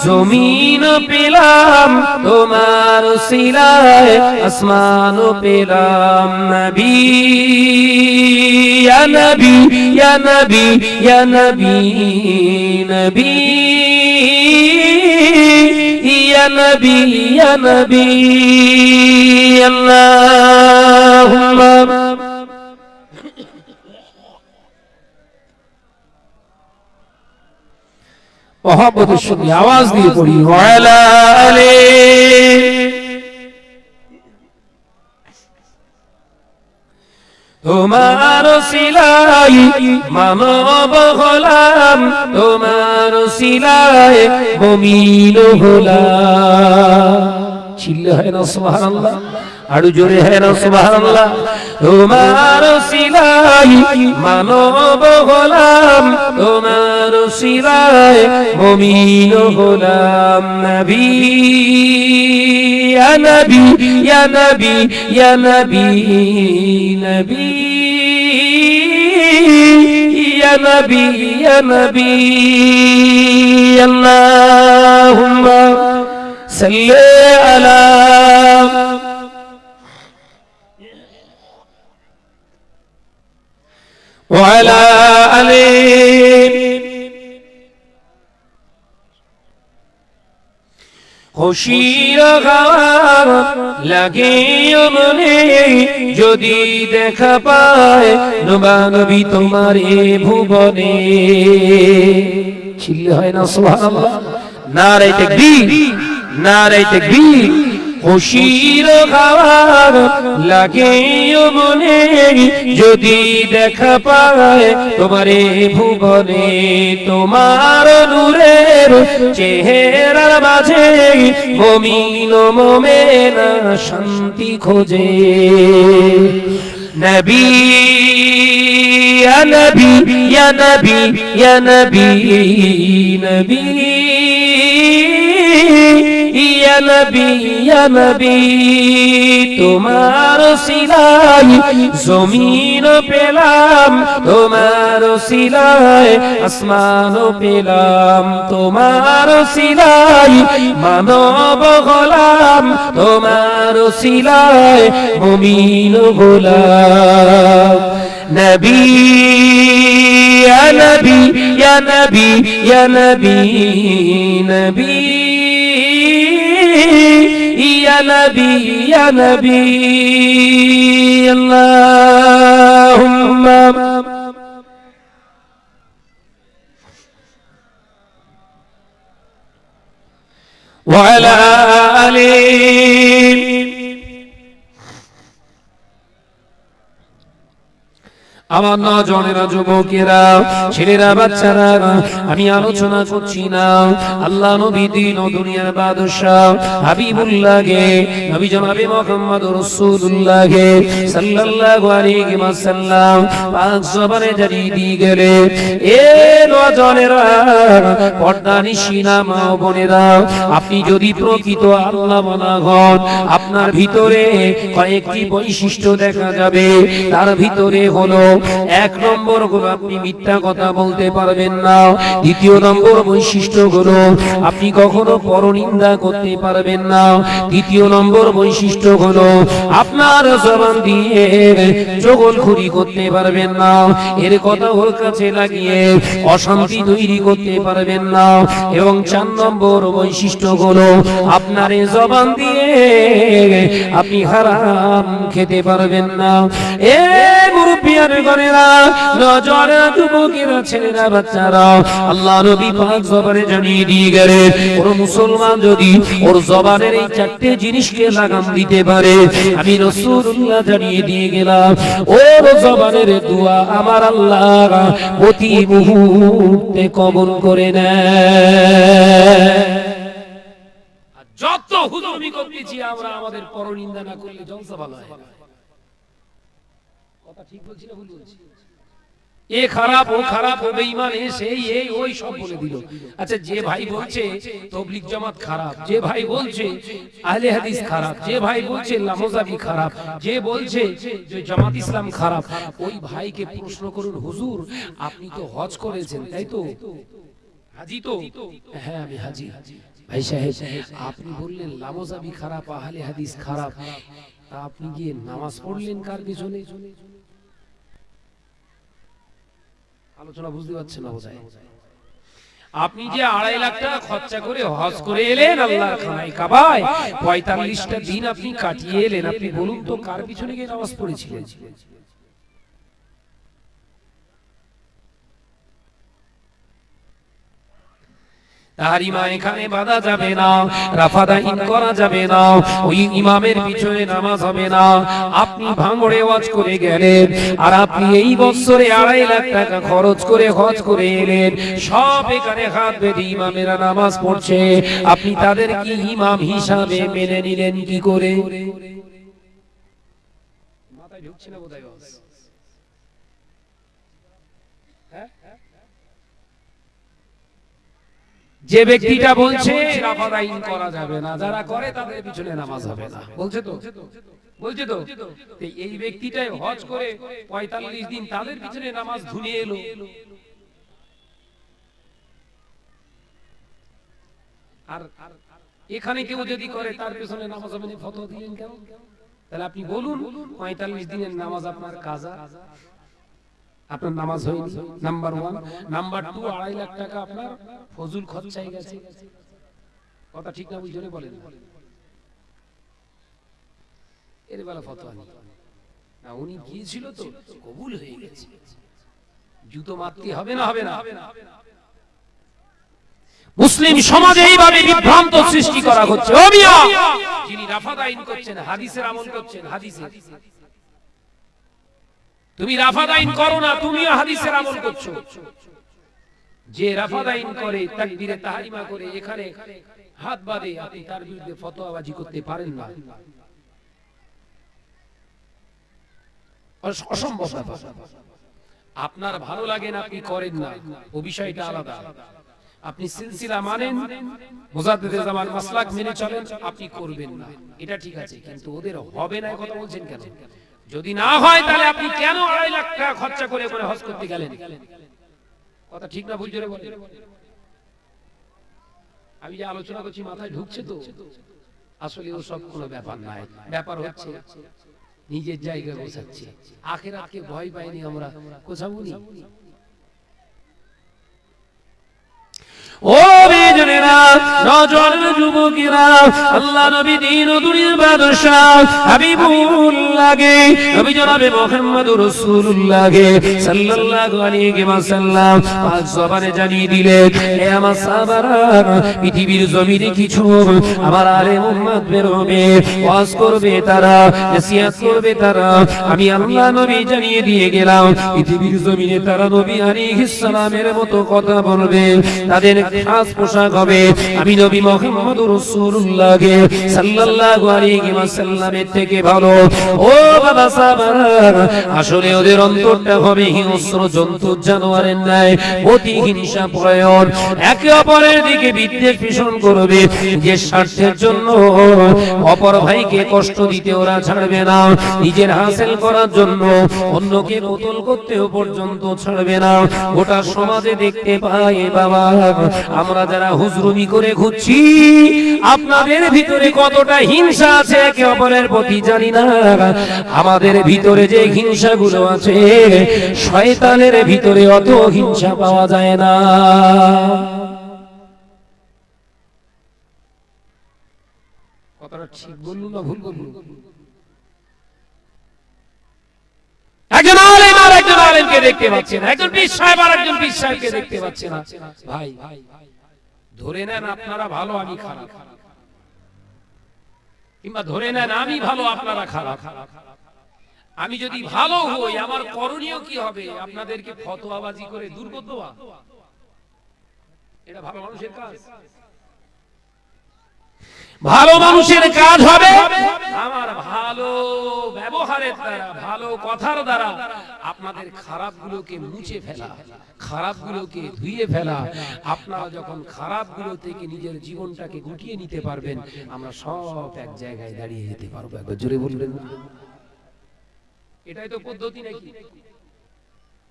জমিন পেলাম, তোমার সিলাই আসমান পেলাম, নবী, ইয়া নবী ইয়া নবী ইয়া নবী নবী, ইয়া নবী ইয়া নবী, আল্লাহুম্মা মহব্বতের সঙ্গে আওয়াজ দিয়ে পড়ি। তোমার সিলাই মানব হলাম তোমার সিলাই মমিন হলাম। চিল্লে হয় না সুবহানাল্লাহ। আরও জোরে হয় না সুবহানাল্লাহ। তোমার সিলাই মানব হলাম তোমার সিলাই মমিন হলাম নবী, ইয়া নবী ইয়া নবী ইয়া নবী নবী। ইয়া নবী ইয়া নবী। আল্লাহুম্মা সাল্লি আলা وعلى آله খুশির গাওয়ার লাগে মনে যদি দেখা পায় নবা নবী তোমার এ ভুবনে ছিল্লে হয় না সুবহানাল্লাহ নারে তাকবীর নারে তাকবীর খুশির খাওয়ার লাগে মনে, যদি দেখা পায় তোমারে ভুবনে, তোমার নূরের চেহারার মাঝে মমিন মোমেনা শান্তি খোঁজে। নবী নবী নবী নবী নবী। নবী তোমার সিলাই জমিন পেলাম, তোমার সিলাই আসমান পেলাম, তোমার সিলাই মানব হলাম তোমার সিলাই মুমিন হলাম নবী নবী নবী নবী নবী। يا نبي يا نبي. اللهم وعلى آل আমার নজনেরা, যুবকেরা, ছেলেরা, বাচ্চারা, আমি আলোচনা করছি না। আল্লাহ নবী দিন ও দুনিয়ার বাদশাহ হাবিবুল্লাহকে, নবী জনাবে মুহাম্মদ রাসূলুল্লাহকে সাল্লাল্লাহু আলাইহি ওয়াসাল্লাম পাক জবানে জারি দিয়ে গেলে, এ নজনেরা, পর্দা নিশিনা মা বোনেরা, আপনি যদি প্রকৃত আল্লাহ বলা হন, আপনার ভিতরে কয়েকটি বৈশিষ্ট্য দেখা যাবে। তার ভিতরে হলো এক নম্বর হলো আপনি মিথ্যা কথা বলতে পারবেন না। দ্বিতীয় নম্বর বৈশিষ্ট্য হলো আপনি কখনো পরনিন্দা করতে পারবেন না। তৃতীয় নম্বর বৈশিষ্ট্য হলো আপনার জবান দিয়ে জগলখুরি করতে পারবেন না। এর কথা ওর কাছে লাগিয়ে অশান্তি তৈরি করতে পারবেন না। এবং চার নম্বর বৈশিষ্ট্য হলো আপনার জবান দিয়ে আপনি হারাম খেতে পারবেন না। এ মুরব্বিয়ার ঘরেরা নজর যুবকেরা ছেলেরা, বাচ্চারা। আল্লাহ নবী পাক জবানে জানিয়ে দিয়ে গেলেন ওর মুসলমান যদি ওর জবানের এই চারটে জিনিসকে লাগাম দিতে পারে, আমি রাসূলুল্লাহ জানিয়ে দিয়ে গেলাম, ওর জবানের দোয়া আমার আল্লাহ প্রতি মুহূর্তে কবুল করে নেয় যত হুজুমি করতেছি আমরা আমাদের পরনিন্দা না করলে জলসা ভালো হয় না। কথা ঠিক বলছি না ভুল বলছি এ খারাপ, ও খারাপ সেই এই ওই সব বলে দিল। আচ্ছা যে ভাই বলছে জামাত খারাপ, যে ভাই বলছে, আহলে হাদিস খারাপ, যে ভাই বলছে, লামোজাবি খারাপ, যে বলছে যে জামাত ইসলাম খারাপ, ওই ভাইকে প্রশ্ন করুন, হুজুর, আপনি তো হজ করেছেন, তাই তো? হাজি তো? হ্যাঁ আমি হাজি। ভাই সাহেব, আপনি বললেন, লামোজাবি খারাপ, আহলে হাদিস খারাপ। তা আপনি গিয়ে নামাজ পড়লেন কার পিছনে? আলোচনা বুঝতে পারছেন আপনি যে আড়াই লাখ টাকা খরচা করে হজ করে এলেন আল্লাহর খানায় কাবায়, পঁয়তাল্লিশটা দিন আপনি কাটিয়ে এলেন। আপনি বলুন তো কার পিছনে গিয়ে নামাজ পড়েছিলেন? তাহারিমা এখানে বাধা যাবে না রাফাদাইন করা যাবে না, ওই ইমামের পিছনে নামাজ হবে না। আপনি ভাঙড়ে ওয়াজ করে গেলেন, আর আপনি এই বছরে আড়াই লাখ টাকা খরচ করে হজ করে এলেন। সব এখানে হাত বেঁধে ইমামেরা নামাজ পড়ছে। আপনি তাদের কি ইমাম হিসাবে মেনে নিলেন কি করে? মাথায় ঢুকছে না বোধহয় বাস। যে ব্যক্তিটা বলছে করা যাবে না। যারা করে তাদের পিছনে নামাজ হবে না। বলছে তো? বলছে তো? এই ব্যক্তিটাই হজ করে পঁয়তাল্লিশ দিন তাদের পিছনে নামাজ ধুনে এলো। আর এখানে কেউ যদি করে তার পেছনে নামাজ হবে না। দিলেন কেন তাহলে আপনি বলুন পঁয়তাল্লিশ দিনের নামাজ আপনার কাজা? আপনার নামাজ হয়নি নাম্বার ওয়ান নাম্বার টু আড়াই লাখ টাকা আপনার ফজুল খরচাই গেছে। কথা ঠিক না বুঝলে বলেন এর বেলা ফতোয়া নেই না, উনি গিয়েছিল তো, কবুল হয়ে গেছে। জুতো মারতে হবে না হবে না। মুসলিম সমাজে এইভাবে বিভ্রান্ত সৃষ্টি করা হচ্ছে। যিনি রাফাদ আইন করছেন, হাদিসের আমল করছেন হাদিসের তুমি রাফাদ আইন করো না, তুমিও হাদিসের আমল করছ। যে রাফাদ আইন করে, তাকবীরে তাহরিমা করে, এখানে হাত বাঁধে, আপনি তার বিরুদ্ধে ফতোয়াবাজি করতে পারেন না। অসম্ভব আপনার ভালো লাগে না, আপনি করেন না। ও বিষয়টা আলাদা। আপনি সিলসিলা মানেন, মুজাদ্দিদে জামান মাসলাক মেনে চলেন, আপনি করবেন না। এটা ঠিক আছে, কিন্তু ওদের হবে না কথা বলছেন কেন? যদি না হয়, তাহলে আপনি কেন আড়াই লাখ টাকা খরচা করে করে হজ করতে গেলেন? কথা ঠিক না ভুল জোরে বলেন। আমি যে আলোচনা করছি, মাথায় ঢুকছে তো। আসলে ও সব কোনো ব্যাপার নাই ব্যাপার হচ্ছে, নিজের জায়গায় বসাচ্ছে। আখে ভয় পাইনি আমরা, কোথাও নি ও পৃথিবীর জমিনে কিছু আমার আলে উম্মত বের হবে, ওয়াজ করবে তারা, নসিহত করবে তারা। আমি আল্লাহ নবী জানিয়ে দিয়ে গেলাম, পৃথিবীর জমিনে তারা নবী আলাইহিস সালামের মতো কথা বলবে, তাদের খাস পোশাক হবে। আমি নবী মুহাম্মদুর রাসূলুল্লাহকে সাল্লাল্লাহু আলাইহি ওয়াসাল্লামের থেকে ভালো। ও বাবা আসলে ওদের অন্তরটা হবে হিংস্র জন্তু জানোয়ারের ন্যায়, অতি হিংসা একে অপরের দিকে বিদ্বেষ পোষণ করবে। যে স্বার্থের জন্য অপর ভাইকে কষ্ট দিতে ওরা ছাড়বে না। নিজের হাসিল করার জন্য অন্যকে কতল করতেও পর্যন্ত ছাড়বে না। গোটা সমাজে দেখতে পাই বাবা। আমরা যারা হুজরুমি করে ঘুরছি আপনাদের ভিতরে কতটা হিংসা আছে একে অপরের প্রতি জানি না। আমাদের ভিতরে যে হিংসা গুলো আছে, শয়তানের ভিতরে অত হিংসা পাওয়া যায় না। ঠিক বললু না ভুল বললু? একজন আলেমকে দেখতে না। একজন সাহেব আর একজন সাহেবকে দেখতে না। ভাই, ধরে নেন আপনারা ভালো, আমি খারাপ। কিংবা ধরে নেন আমি ভালো, আপনারা খারাপ। আমি যদি ভালো হই, আমার করণীয় কি হবে? আপনাদেরকে ফতোয়াবাজি করে দুর্গত এটা ভালো মানুষের কাজ। ভালো মানুষের কাজ হবে। আমার ভালো ব্যবহারের দ্বারা, ভালো কথার দ্বারা আপনাদের খারাপগুলোকে মুছে ফেলা, খারাপগুলোকে ধুয়ে ফেলা, আপনারা যখন খারাপগুলো থেকে নিজের জীবনটাকে গুটিয়ে নিতে পারবেন, আমরা সব এক জায়গায় দাঁড়িয়ে যেতে পারব। একবার জোরে বলবেন। এটাই তো পদ্ধতি নাকি?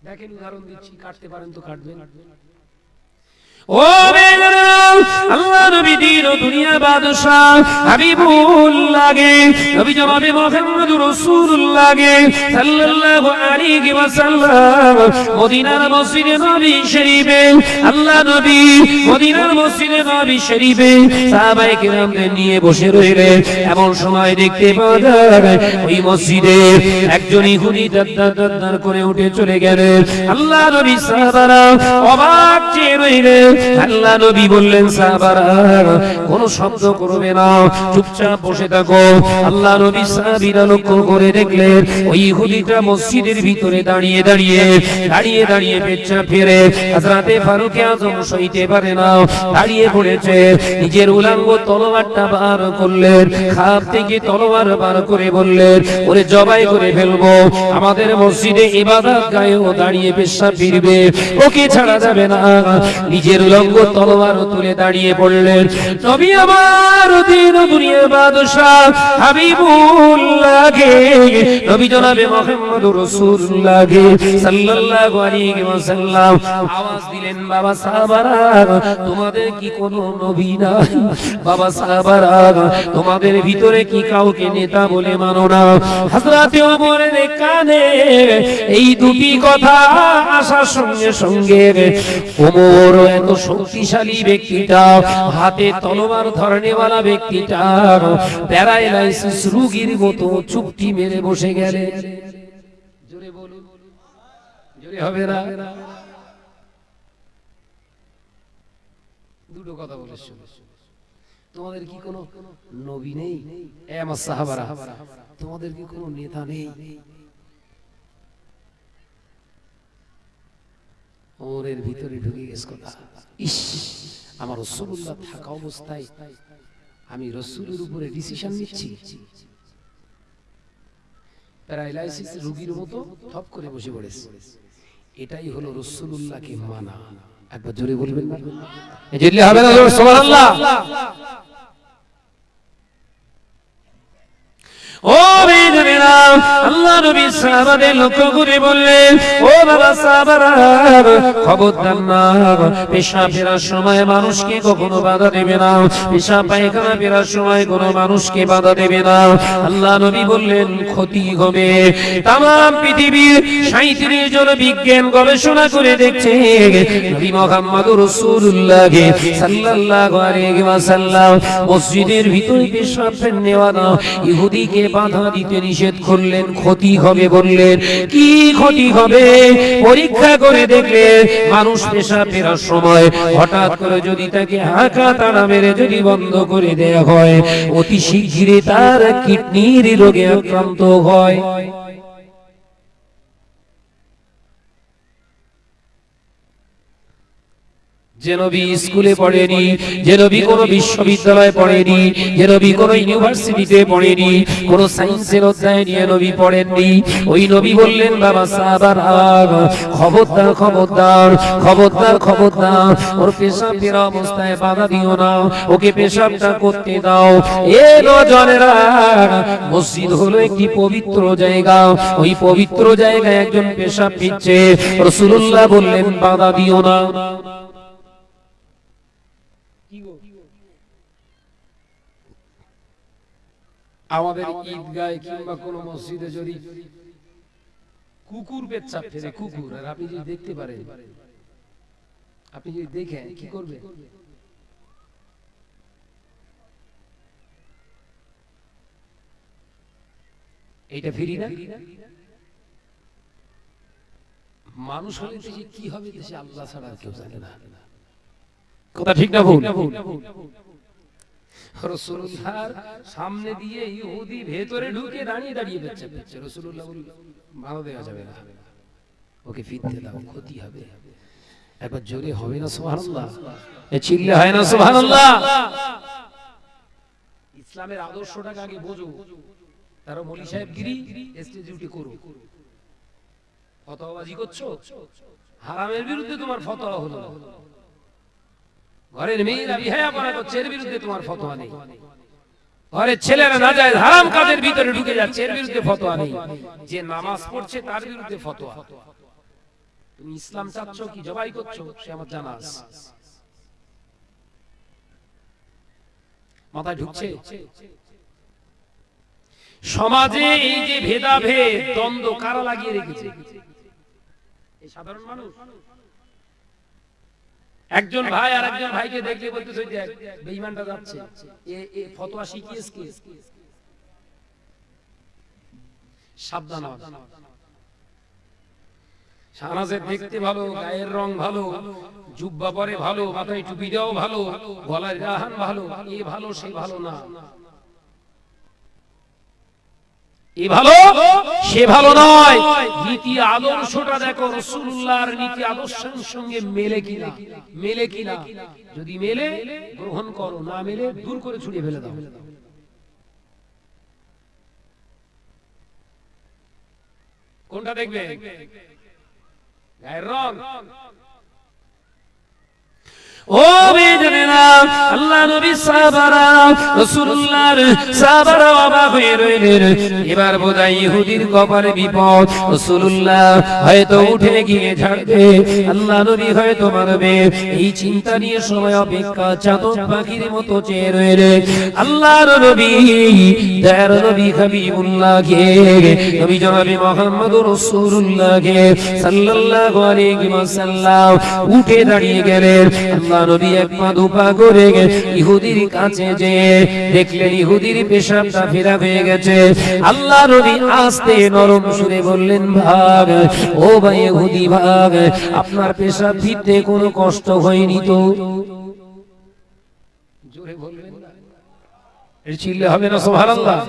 দেখেন, উদাহরণ দিচ্ছি, কাটতে পারেন তো কাটবেন। ও আল্লাহ নবী দুনিয়া লাগে। নবী গে সাল্লাল্লাহু আলাইহি মদিনার মসজিদে নবী শরীফে, আল্লাহ নবী মদিনার মসজিদে নবী শরীফে সাহাবায়ে নিয়ে বসে রইলেন। এমন সময় দেখতে পাওয়া যায়, ওই মসজিদে একজন ইহুদি দাদ্দার করে উঠে চলে গেলেন আল্লাহ নবী সাহাবারা অবাক চেয়ে রইলেন আল্লাহ নবী বললেন, সাহাবারা, কোন শব্দ করবে না, চুপচাপ বসে থাকো। আল্লাহ নবী সাহাবীরা লক্ষ্য করে দেখলেন, ওই ইহুদিটা মসজিদের ভিতরে দাঁড়িয়ে দাঁড়িয়ে দাঁড়িয়ে দাঁড়িয়ে পেচ্ছা ফেরে। হযরতে ফারুক আযম সইতে পারে না, দাঁড়িয়ে পড়েছে। নিজের উলাঙ্গ তলোয়ারটা বার করলেন, খাপ থেকে তলোয়ার বার করে বললেন, ওরে জবাই করে ফেলব আমাদের মসজিদে ইবাদত গায়েও দাঁড়িয়ে পেশা ফিরবে। ওকে ছাড়া যাবে না। নিজের উলঙ্গ তলোয়ার তুলে দাঁড়িয়ে পড়লেন। নবী আমার দিন দুনিয়া বাদশাহ হাবিবুল্লাহ গে নবী জনাবে মুহাম্মদুর রাসূলুল্লাহ গে সাল্লাল্লাহু আলাইহি ওয়াসাল্লাম আওয়াজ দিলেন, বাবা সাহাবারা, তোমাদের কি কোনো নবী নাই? বাবা সাহাবারা, তোমাদের ভিতরে কি কাউকে নেতা বলে মানো না? হযরতে কানে এই দুটি কথা আসার সঙ্গে সঙ্গে ওমর এত শক্তিশালী ব্যক্তিটা, হাতে তলোয়ার ধরনেওয়ালা ব্যক্তিটা, প্যারালাইসিস রোগীর মতো চুপটি মেরে বসে গেলে। দুটো কথা বলে তোমাদের কি কোনো নবী নেই? এ সাহাবারা। তোমাদের কি কোনো নেতা নেই। ওরের ভিতরে ঢুকে গেছে কথা। ইস, আমার রসুল্লাহ থাকা অবস্থায় আমি রসুলের উপরে ডিসিশন নিচ্ছি। প্যারালাইসিস রোগীর মতো থপ করে বসে পড়েছে। এটাই হলো রসুল্লাহকে মানা। একবার জোরে বলবেন না। হবে না সুবহানাল্লাহ। ও বেদনা আল্লাহ নবী সাহাবাদের লক্ষ্য করে বললেন, ও বাবা সাহাবারা খবরদার না, পেশা ফেরার সময় মানুষকে কখনো বাধা দেবে না, পেশা পায়খানা ফেরার সময় কোনো মানুষকে বাধা দেবে না। আল্লাহ নবী বললেন, ক্ষতি হবে। তাম পৃথিবীর সাঁত্রিশ জন বিজ্ঞান গবেষণা করে দেখছে, নবী মোহাম্মদ রসুল্লাহ ওয়াসাল্লাম মসজিদের ভিতরে পেশাব নেওয়া না, ইহুদিকে বাধা দিতে নিষেধ করলেন, ক্ষতি হবে বললেন, কি ক্ষতি হবে? পরীক্ষা করে দেখলে মানুষ পেশা ফেরার সময় হঠাৎ করে যদি তাকে হাঁকা তাড়া মেরে যদি বন্ধ করে দেয়া হয়, অতি শীঘ্রই তার কিডনির রোগে আক্রান্ত হয়। যে নবী স্কুলে পড়েনি যে নবী কোনো বিশ্ববিদ্যালয়ে পড়েনি যে নবী কোনো ইউনিভার্সিটিতে পড়েনি কোনো সায়েন্সের অধ্যায় নিয়ে নবী পড়েননি। ওই নবী বললেন বাবা সাহাবার খবরদার খবরদার খবরদার খবরদার ওর পেশাব ফেরা অবস্থায় বাধা দিও না ওকে পেশাবটা করতে দাও। এ নজনেরা মসজিদ হলো একটি পবিত্র জায়গা। ওই পবিত্র জায়গায় একজন পেশাব ফিরছে। রসুল্লাহ বললেন বাধা দিও না। আমাদের ঈদগায় কিংবা কোন মসজিদে যদি কুকুর পেচ্ছাপ ফেলে কুকুর আর আপনি যদি দেখতে পারেন আপনি যদি দেখেন কি করবে? এইটা ফ্রি না? মানুষ হলে দেশে কি হবে দেশে আল্লাহ ছাড়া কেউ জানে না। কথা ঠিক না ভুল? সামনে দিয়ে ইহুদি ভেতরে ঢুকে দাঁড়িয়ে দাঁড়িয়ে বেচ্ছে রসুল্লাহ ভালো দেওয়া যাবে না। ওকে ফিরতে দাও, ক্ষতি হবে। একবার জোরে হবে না, সুবহানাল্লাহ? এ চিল্লে হয় না, সুবহানাল্লাহ? ইসলামের আদর্শটাকে আগে বোঝো। তারা মলি সাহেব গিরি স্টেজে উঠে করো। ফতোয়াবাজি করছ? হারামের বিরুদ্ধে তোমার ফতোয়া হলো। ঘরের মেয়েরা বিহায়াপনা করছে এর বিরুদ্ধে তোমার ফতোয়া নেই। ঘরের ছেলেরা না যায় হারাম কাজের ভিতরে ঢুকে যাচ্ছে এর বিরুদ্ধে ফতোয়া নেই। যে নামাজ পড়ছে তার বিরুদ্ধে ফতোয়া। তুমি ইসলাম চাচ্ছ কি জবাই করছ? সে আমার জানা আছে। মাথায় ঢুকছে? সমাজে এই যে ভেদাভেদ দ্বন্দ্ব কারা লাগিয়ে রেখেছে? এই সাধারণ মানুষ। একজন ভাই আর একজন ভাইকে দেখলে বলতেছে দেখ বেঈমানটা যাচ্ছে। এ এ ফতোয়া শিখিয়েছে কে সাবধান দেখতে ভালো গায়ের রং ভালো জুব্বা পরে ভালো মাথায় টুপি ভালো গলায় রাহান ভালো এ ভালো সে ভালো না। এ ভালো? সে ভালো নয়। নীতি আদর্শটা দেখো রসুল্লাহর নীতি আদর্শের সঙ্গে মেলে কিনা? মেলে কিনা? যদি মেলে, গ্রহণ করো, না মেলে, দূর করে ছুড়িয়ে ফেলে দাও। কোনটা দেখবে? গায়ের রং। ও বেজনেরা আল্লাহ নবী সাহাবারা, রাসূলুল্লাহর সাহাবারা অবাক হয়ে রইলেন। এবার বোধহয় ইহুদির কপালে বিপদ। রাসূলুল্লাহ হয়তো উঠে গিয়ে ঝাড়বে। আল্লাহ নবী হয়তো মারবে। এই চিন্তা নিয়ে সময় অপেক্ষা চাতক পাখির মতো চেয়ে রইলে আল্লাহর নবী, দয়ার নবী হাবিবুল্লাহকে, নবী জনাবে মুহাম্মদুর রাসূলুল্লাহকে সাল্লাল্লাহু আলাইহি ওয়াসাল্লাম উঠে দাঁড়িয়ে গেলেন। আল্লাহ নরম সুরে বললেন, ভাগ, ও ভাগ, আপনার পেশাব ফিরতে কোনো কষ্ট হয়নি তো? জোরে হবে না, সুবহানাল্লাহ।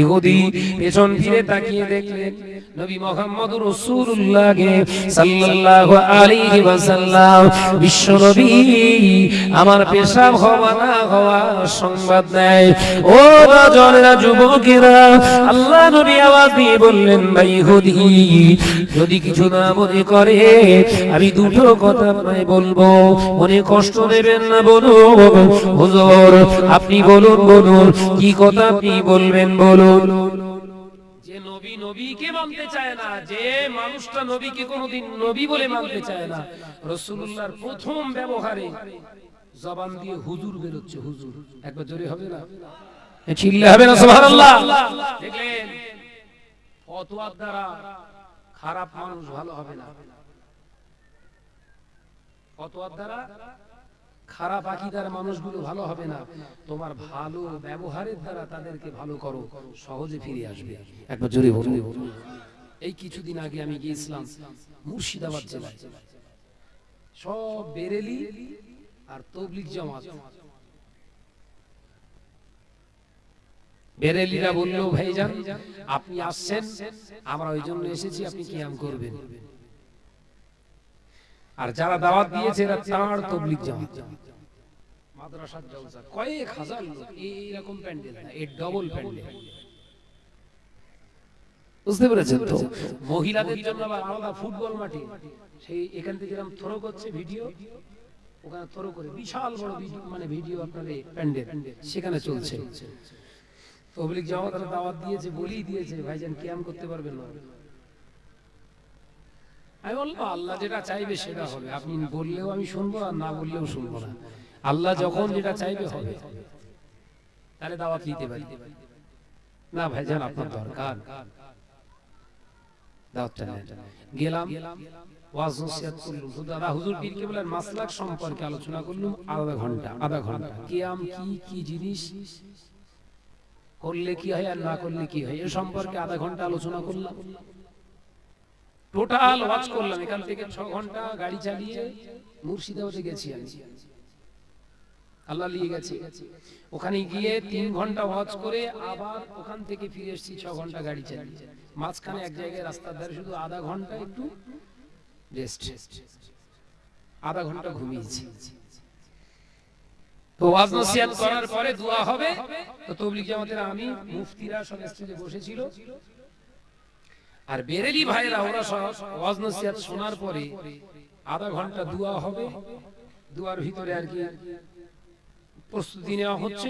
ইহুদি পেছন ফিরে তাকিয়ে দেখলেন নবী মুহাম্মদ রাসূলুল্লাহকে সাল্লাল্লাহু আলাইহি ওয়াসাল্লাম। বিশ্ব নবী আমার পেশাব হওয়া না হওয়া সংবাদ দেয়। ও রাজনেরা যুবকেরা আল্লাহ নবী আওয়াজ দিয়ে বললেন ভাই ইহুদি যদি কিছু না মনে করে আমি দুটো কথা আপনায় বলব। মনে কষ্ট দেবেন না বলুন। হুজুর আপনি বলুন বলুন কি কথা আপনি বলবেন বলুন? যে নবী নবীকে মানতে চায় না, যে মানুষটা নবীকে কোনোদিন নবী বলে মানতে চায় না রসুল্লাহর প্রথম ব্যবহারে জবান দিয়ে হুজুর বেরোচ্ছে, হুজুর। একবার জোরে হবে না? খারাপ মানুষ ভালো হবে না। ফতোয়ার দ্বারা খারাপ আকিদার মানুষগুলো ভালো হবে না। তোমার ভালো ব্যবহারের দ্বারা তাদেরকে ভালো করো, সহজে ফিরে আসবে। একবার জোরে বলুন। এই কিছুদিন আগে আমি গিয়েছিলাম মুর্শিদাবাদ জেলায়। সব বেরেলি আর তবলিক জামাত। বেরেলিরা বলল, ভাইজান, আপনি আসছেন, আমরা ওই জন্য এসেছি, আপনি কিয়াম করবেন। আর যারা দাওয়াত দিয়েছে এরা তাঁর তবলিক জামাত। মাদ্রাসার জলসা। কয়েক হাজার লোক এইরকম প্যান্ডেল না, এই ডবল প্যান্ডেল। বুঝতে পেরেছেন তো? মহিলাদের জন্য আবার আলাদা ফুটবল মাঠে। সেই এখান থেকে এরকম থ্রো করছে ভিডিও, ওখানে থ্রো করে বিশাল বড় ভিডিও মানে ভিডিও আপনাদের প্যান্ডেল, সেখানে চলছে। তবলিক জামাত দাওয়াত দিয়েছে, বলেই দিয়েছে, ভাইজান, কিয়াম করতে পারবেন না। আমি বলব আল্লাহ যেটা চাইবে সেটা হবে। আপনি বললেও আমি শুনব আর না বললেও শুনব না। আল্লাহ যখন যেটা চাইবে হবে। তাহলে দাওয়াত নিতে পারি। না ভাইজান আপনার দরকার। দাওয়াতটা। গেলাম। ওয়াজ নসিহত করলাম। হুজুর মাসলাক সম্পর্কে আলোচনা করলাম আধা ঘণ্টা আধা ঘণ্টা। কিয়াম কি কি জিনিস? করলে কি হয় আর না করলে কি হয়? এ সম্পর্কে আধা ঘণ্টা আলোচনা করলাম। টোটাল ওয়াচ করলাম। এখান থেকে ছ ঘণ্টা গাড়ি চালিয়ে মুর্শিদাবাদে গেছি আমি। আল্লাহ নিয়ে গেছে। ওখানে গিয়ে তিন ঘণ্টা ওয়াচ করে আবার ওখান থেকে ফিরে এসেছি ছ ঘণ্টা গাড়ি চালিয়ে। মাঝখানে এক জায়গায় রাস্তার ধারে শুধু আধা ঘণ্টা একটু রেস্ট আধা ঘণ্টা ঘুমিয়েছি। তো ওয়াজ নসিহত করার পরে দোয়া হবে। তো তবলিগ জামাতের আমি মুফতিরা স্টেজে বসেছিল। আর বেরেলি ভাইরা ওরা ওয়াজ নসিহত শোনার পরে আধা ঘণ্টা দোয়া হবে। দুয়ার ভিতরে আর কি প্রস্তুতি নেওয়া হচ্ছে।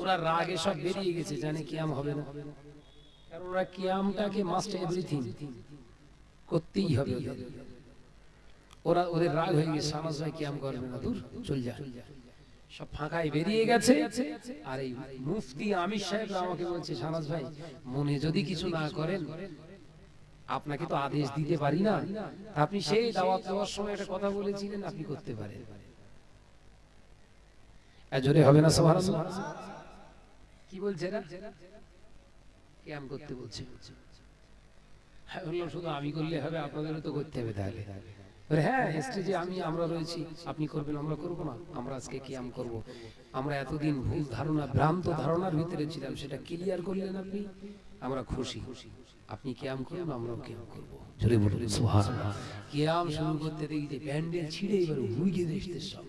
ওরা রাগে সব বেরিয়ে গেছে, জানে কিয়াম হবে না। কারণ ওরা কিয়ামটাকে মাস্ট এভরিথিং করতেই হবে। ওরা ওদের রাগ হয়ে গেছে, সামাজ ভাই কিয়াম করবে না, দূর, চল যা। সব ফাঁকায় বেরিয়ে গেছে। আর এই মুফতি আমির সাহেব আমাকে বলছে সানাজ ভাই, মনে যদি কিছু না করেন আপনাকে তো আদেশ দিতে পারি না। আপনি সেই দাওয়াত দেওয়ার সময় একটা কথা বলেছিলেন, আপনি করতে পারেন। জোরে হবে না সবার কি বলছে করতে বলছে। হ্যাঁ শুধু আমি হবে, আপনাদেরও তো করতে হবে তাহলে। হ্যাঁ আমি, আমরা রয়েছি। আপনি করবেন, আমরা করব না। আমরা আজকে আমরা এতদিন ভুল ধারণা, ভ্রান্ত ধারণার ভিতরে ছিলাম, সেটা ক্লিয়ার করলেন আপনি। আমরা খুশি খুশি। আপনি কিয়াম করুন আমরাও কিয়াম করব। জোরে বলুন কিয়াম শুরু করতে দেখি যে প্যান্ডেল ছিঁড়ে এবার হুইগে সব।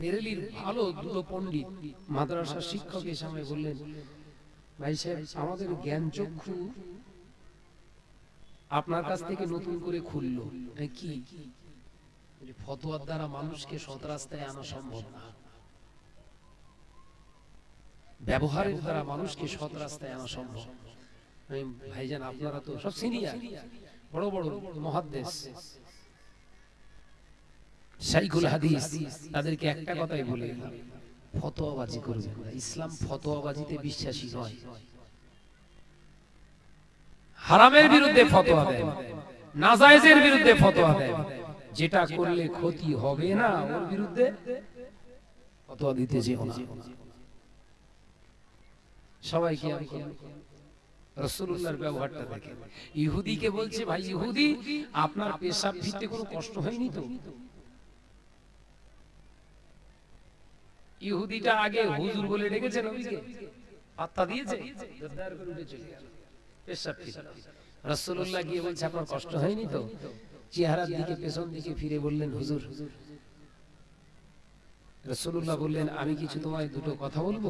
বেরেলির ভালো দুটো পণ্ডিত মাদ্রাসার শিক্ষক এসে আমায় বললেন ভাই সাহেব আমাদের জ্ঞান চক্ষু আপনার কাছ থেকে নতুন করে খুললো। কি? ফতোয়ার দ্বারা মানুষকে সৎ রাস্তায় আনা সম্ভব না। ব্যবহারের দ্বারা মানুষকে সৎ রাস্তায় আনা সম্ভব। ভাইজান, আপনারা তো সব সিনিয়র, বড় বড় মহাদ্দেশ। শাইখুল হাদিস, তাদেরকে একটা কথাই বলে, ফতোয়াবাজি করবেন না। ইসলাম ফতোয়াবাজিতে বিশ্বাসী নয়। হারামের বিরুদ্ধে ফতোয়া দেয়, নাজায়েজের বিরুদ্ধে ফতোয়া দেয়। যেটা করলে ক্ষতি হবে না, ওর বিরুদ্ধে ফতোয়া দিতে যেও না। সবাই কি আমি রসুল্লাহর ব্যবহারটা দেখে ইহুদিকে বলছে, ভাই ইহুদি, আপনার পেশাব ফিরতে কোনো কষ্ট হয়নি তো? ইহুদিটা আগে হুজুর বলে ডেকেছে পাত্তা দিয়েছে পেশাব ফিরতে রাসূলুল্লাহ গিয়ে বলছে, আপনার কষ্ট হয়নি তো? চেহারার দিকে, পেছন দিকে ফিরে বললেন, হুজুর, রাসূলুল্লাহ বললেন, আমি কিছু তোমায় দুটো কথা বলব।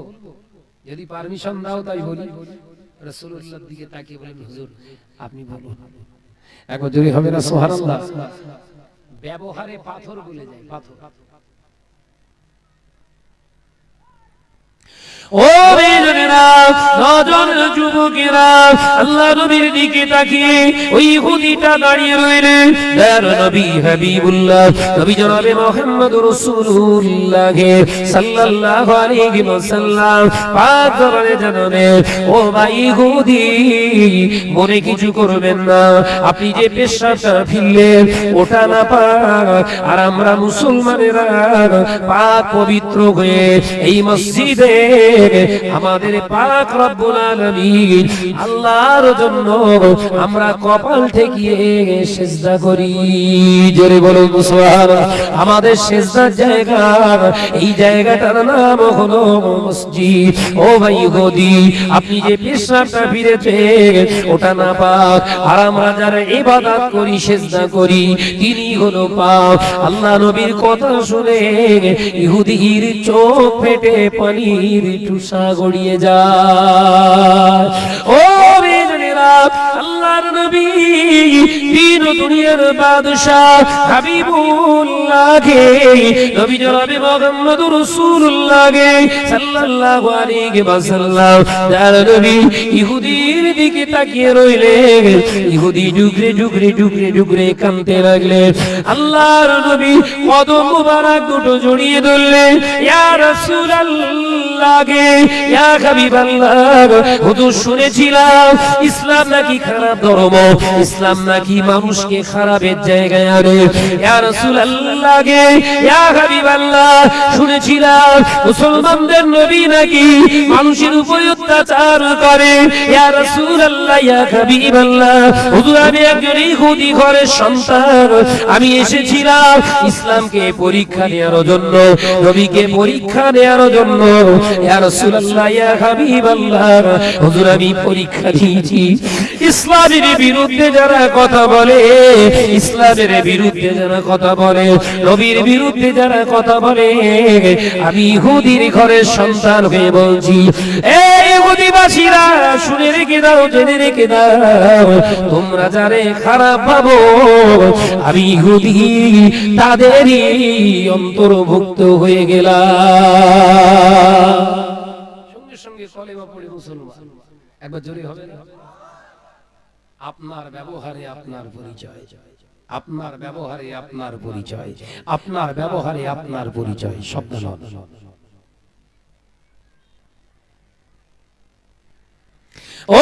যদি পারমিশন দাও তাই বলি। রসুল্লার দিকে তাকিয়ে বলেন, হুজুর, আপনি বলুন। একবার জোরে হবে না সোহারাল্লাহ ব্যবহারে পাথর বলে যায়, পাথর। ও নজন যুবকেরা, আল্লাহ নবীর দিকে তাকিয়ে ওই দাঁড়িয়ে নবী হাবিবুল্লাহ, নবী জনাবে মুহাম্মদ রাসূলুল্লাহ সাল্লাল্লাহু আলাইহি ওয়াসাল্লাম। পাক ও ভাই মনে কিছু করবেন না। আপনি যে পেশাটা ফিরলেন, ওটা না পাক। আর আমরা মুসলমানেরা পাক পবিত্র হয়ে এই মসজিদে আমাদের পাক রব্বুল আলামিন আল্লাহর জন্য আমরা কপাল ঠেকিয়ে সেজদা করি। জোরে বলুন সুবহানাল্লাহ। আমাদের সেজদার জায়গা, এই জায়গাটার নাম হলো মসজিদ। ও ভাই গদি, আপনি যে পেশাটা ফিরেছে ওটা না পাক। আর আমরা যারা ইবাদত করি, সেজদা করি, তিনি হলো পাক। আল্লাহ নবীর কথা শুনে ইহুদির চোখ ফেটে পানির টুসা গড়িয়ে যায়। ও আল্লাহর নবী নবী ইহুদির দিকে তাকিয়ে ইহুদি কদম মুবারক দুটো জড়িয়ে ধরলেন গে ইয়া শুনেছিলাম, ইসলাম নাকি খারাপ ধর্ম? ইসলাম নাকি মানুষকে খারাপের জায়গায় আনে? লাগে শুনেছিলাম, মুসলমানদের নবী নাকি মানুষের উপর অত্যাচার করে? আমি একজন ইহুদি ঘরের সন্তান। আমি এসেছিলাম ইসলামকে পরীক্ষা নেওয়ার জন্য, নবীকে পরীক্ষা নেওয়ার জন্য। পরীক্ষা দিয়েছি। ইসলামের বিরুদ্ধে যারা কথা বলে, ইসলামের বিরুদ্ধে যারা কথা বলে বিরুদ্ধে যারা কথা বলে, আমি সন্তান হয়ে বলছি শুনে রেখে দাও খারাপ আমি তাদেরই অন্তর্ভুক্ত হয়ে গেলাম। সঙ্গে সঙ্গে মুসলমান একবার জোরে হবে? আপনার ব্যবহারে আপনার পরিচয় আপনার ব্যবহারে আপনার পরিচয় আপনার ব্যবহারে আপনার পরিচয় শব্দ নয়। ও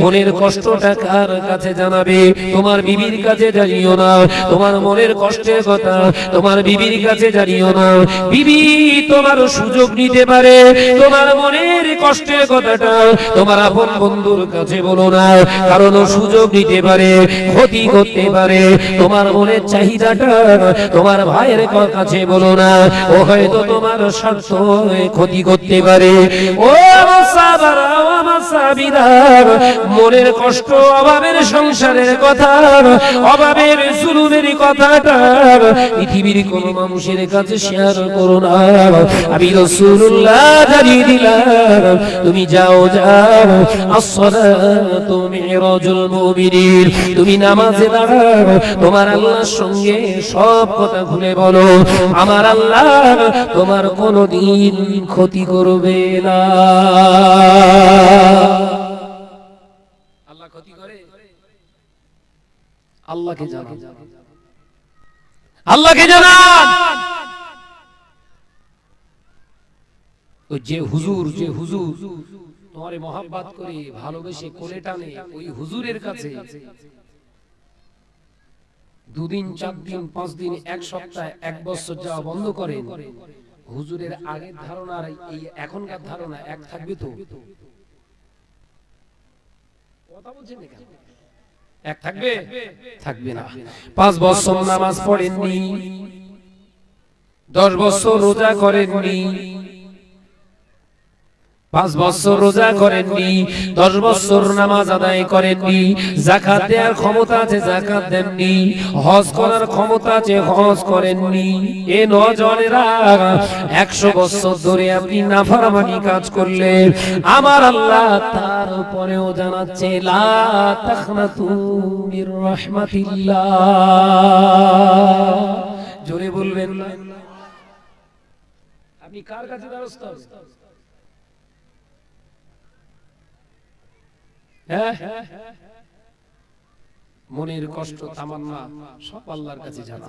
মনের কষ্টটা কার কাছে জানাবে? তোমার বিবির কাছে জানিও না। তোমার মনের কষ্টের কথা তোমার বিবির কাছে জানিও না। বিবি তোমার সুযোগ নিতে পারে। তোমার মনের কষ্টের কথাটা তোমার আপন বন্ধুর কাছে বলো না কারণ সুযোগ নিতে পারে, ক্ষতি করতে পারে। তোমার মনের চাহিদাটা তোমার ভাইয়ের কাছে বলো না, ও হয়তো তোমার স্বার্থ ক্ষতি করতে পারে। ও মনের কষ্ট, অভাবের সংসারের কথা, অভাবের জুলুমের কথাটা পৃথিবীর কোন মানুষের কাছে শেয়ার করো না। আমি রসুল্লাহ জানিয়ে দিলাম, তুমি যাও তোমার আল্লাহর সঙ্গে সব কথা ভুলে বলো। আমার আল্লাহ তোমার কোনদিন ক্ষতি করবে না। আল্লাহকে যে হুজুর যে হুজুর তোমারে মহাব্বাত করে ভালোবেসে কোলে টানে ওই হুজুরের কাছে। দুদিন চার দিন পাঁচ দিন এক সপ্তাহ এক বছর যাওয়া বন্ধ করেন। হুজুরের আগের ধারণা এই এখনকার ধারণা এক থাকবে তো? কথা বলছেন? এক থাকবে? থাকবে না। পাঁচ বছর নামাজ পড়েননি, দশ বছর রোজা করেননি পাঁচ বছর রোজা করেননি, দশ বছর নামাজ আদায় করেননি জাকাত দেওয়ার ক্ষমতা আছে জাকাত দেননি, হজ করার ক্ষমতা আছে, হজ করেননি। এ নজনেরা, একশো বছর ধরে আপনি নাফারমানি কাজ করলেন। আমার আল্লাহ তার উপরেও জানাচ্ছে জোরে বলবেন, আপনি কার কাছে দ্বারস্থ হ্যাঁ মনের কষ্ট তামান্না সব আল্লাহর কাছে জানা।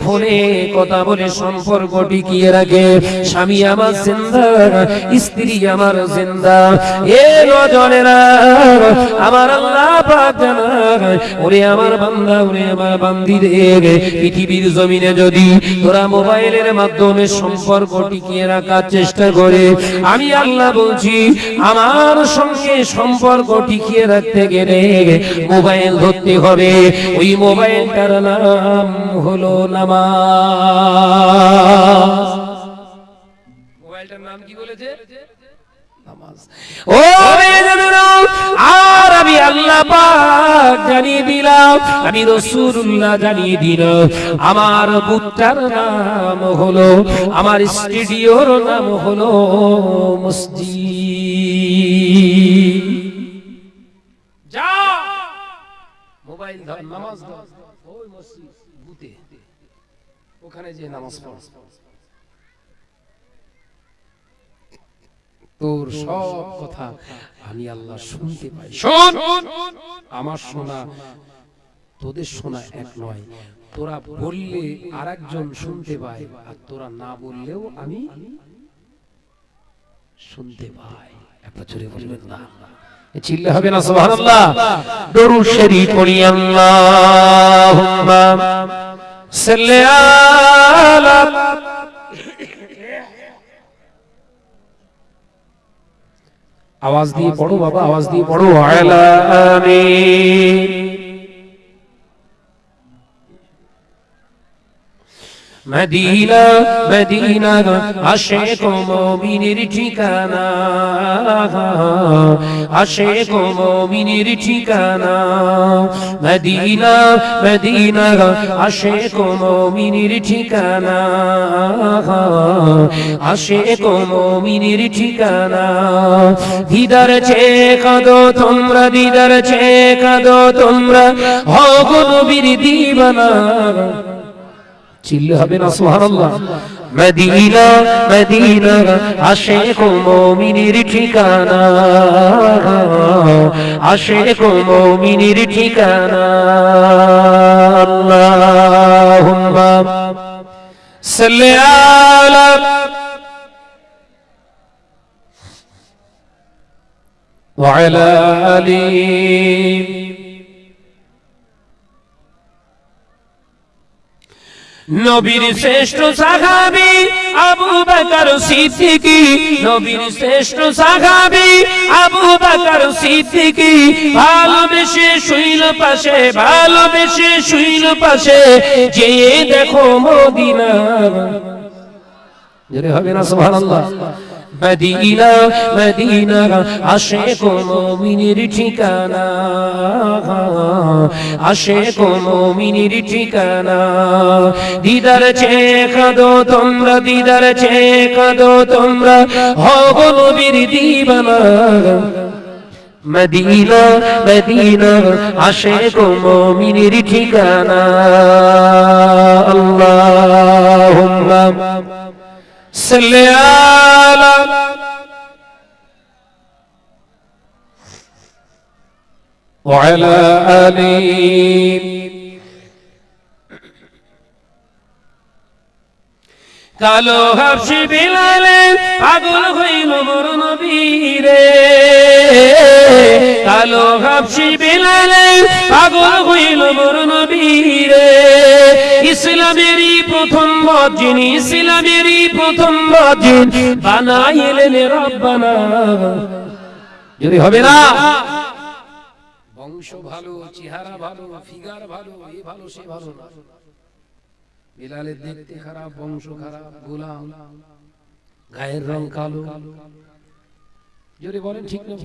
ফোনে কথা বলে সম্পর্ক টিকিয়ে রাখে। স্বামী আমার জিন্দা, স্ত্রী আমার জিন্দা। এ রজনেরা, আমার আল্লাহ পাক জানায় ওরে আমার বান্দা, ওরে আমার বান্দিদের। পৃথিবীর জমিনে যদি তোরা মোবাইলের মাধ্যমে সম্পর্ক টিকিয়ে রাখার চেষ্টা করে, আমি আল্লাহ বলছি, আমার সঙ্গে সম্পর্ক টিকিয়ে রাখতে গেলে মোবাইল ধরতে হবে। ওই মোবাইলটার নাম হলো নামাজ। মোবাইলটার নাম কি বলেছে? নামাজ। ও আর আমি আল্লাহ পাক জানিয়ে দিলাম আমি রসুল্লাহ জানিয়ে দিলাম। আমার বুটটার নাম হলো আমার স্টুডিওর নাম হলো মসজিদ। যা মোবাইল ধর নামাজ ধর। ওই মসজিদ বুতে ওখানে যে নামাজ পড়। তোর সব কথা আমি আল্লাহ শুনতে পাই। শোন! আমার শোনা তোদের শোনা এক নয়। তোরা বললে আরেকজন শুনতে পায় আর তোরা না বললেও আমি শুনতে পাই। একবার জোরে বলবেন না। চিল্লে হবে না সুবহানাল্লাহ। দরুদ শরীফ পড়ি আল্লাহুম্মা। আলা আওয়াজ দিয়ে পড়ো বাবা আওয়াজ দিয়ে পড়ো। আলা আমিন। মদিনা মদিনা আশেক মুমিনের ঠিকানা। আশেক মুমিনের ঠিকানা। মদিনা মদিনা আশেক মুমিনের ঠিকানা। আশেক মুমিনের ঠিকানা। দিদার চে কাদো তোমরা, দিদার চে কাদো তোমরা। হগো নবীর দিবানা। চিল্লে হবে না সুবহানাল্লাহ মদিনা মদিনা আশেক মুমিনের ঠিকানা আশেক মুমিনের ঠিকানা আল্লাহুম্মা সাল্লি আলা وعلى آله নবীর শ্রেষ্ঠ সাহাবি আবু বকর সিদ্দিকি, নবীর শ্রেষ্ঠ সাহাবি আবু বকর সিদ্দিকি। ভালোবেসে শুইল পাশে ভালোবেসে শুইল পাশে, যে দেখো মদিনা। যদি হবে না, সুবহানাল্লাহ। মদিনা মদিনা, আশেক মুমিনের ঠিকানা। আশেক মুমিনের ঠিকানা। দিদার চে কাদো তোমরা, দিদার চে কাদো তোমরা হব নবীর দিবানা। মদিনা মদিনা, আশেক মুমিনের ঠিকানা। আল্লাহুম্মা। سليالا. وعلى آله কালো হাফসি বিলালে পাগল হইল মোর নবীরে। কালো হাফসি বিলালে পাগল হইল মোর নবীরে। ইসলামেরই প্রথম মসজিদ, ইসলামেরই প্রথম মসজিদ। বানাইলেন রব্বানা। যদি হবে না, বংশ ভালো, চেহারা ভালো, ফিগার ভালো, এ ভালো, সে ভালো না। বিলালের দেখতে খারাপ, বংশ খারাপ, গোলাম, গায়ের রং কালো। জোরে বলেন ঠিক না?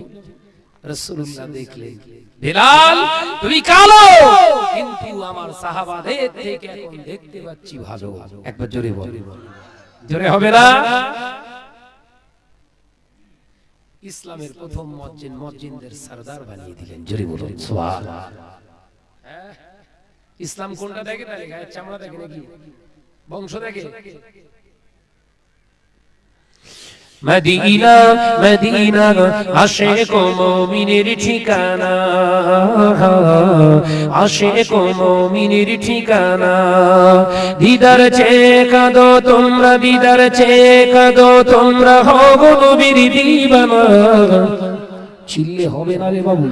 ইসলামের প্রথম মসজিদ মসজিদদের সরদার বানিয়ে দিলেন। জোরে বলুন? ইসলাম কোনটা দেখে? তাহলে গায়ের চামড়া দেখে নাকি বংশ দেখে? মদিনা মদিনা আশেক মুমিনের ঠিকানা। আশেক মুমিনের ঠিকানা। দিদার চে কাদো তোমরা দিদার চে কাদো তোমরা হব নবীর দিবানা। চিল্লে হবে না রে বাবু।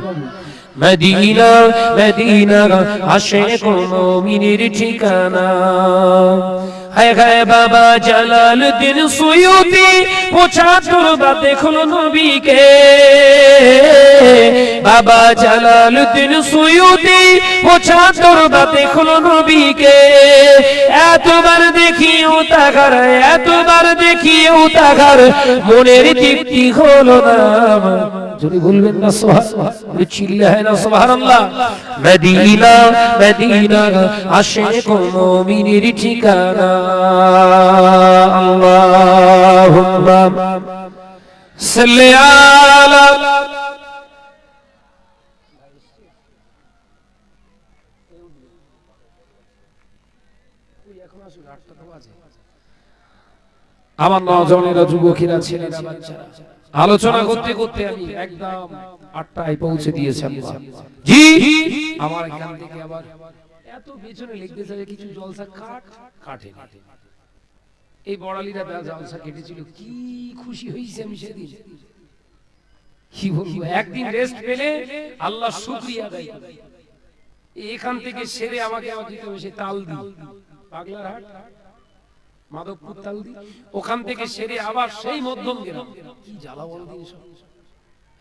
মদিনা মদিনা আশেক মুমিনের ঠিকানা। হায় হায়, বাবা জালালউদ্দিন সুয়ুতি পঁচাত্তর বা দেখল নবীকে। বাবা জালালউদ্দিন সুয়ুতি পঁচাত্তর বা দেখল নবীকে। এতবার দেখিও তাকার এতবার দেখিও তাকার মনের তৃপ্তি হলো না যদি বলবেন না সুবহানাল্লাহ চিল্লে হয় না সুবহানাল্লাহ। মদিনা মদিনা আশিক মুমিনের ঠিকানা। আল্লাহুম্মা। সাল্লি আলা আমার নজনেরা যুবকেরা ছেলেরা বাচ্চারা। আলোচনা করতে করতে আমি একদম আটটায় পৌঁছে দিয়েছি। জি? আমার এখান থেকে আবার এত পেছনে লিখতে চাই কিছু জলসা কাট কাটে এই বড়ালিরা জলসা কেটেছিল। কি খুশি হয়েছে আমি সেদিন। কি বলব? একদিন রেস্ট পেলে আল্লাহ শুকরিয়া করি। এখান থেকে সেরে আমাকে আবার দিতে হবে সে তাল দি পাগলার হাট? মাধবপুর ওখান থেকে সেরে আবার সেই মধ্যম গ্রাম। কি জ্বালা বল দিন সব।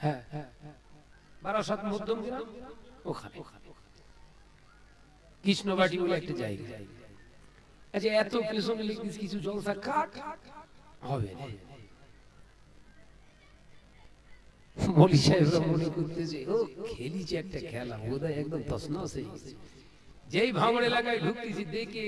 হ্যাঁ হ্যাঁ বারাসাত মধ্যম গ্রাম, ওখানে। কৃষ্ণবাটি বলে একটা জায়গা। আচ্ছা এত লিখিস কিছু জলসা হবে মলি মনে ও, খেলিছে একটা খেলা একদম তসনস হয়ে যেই ভাঙড় এলাকায় ঢুকতেছি, দেখে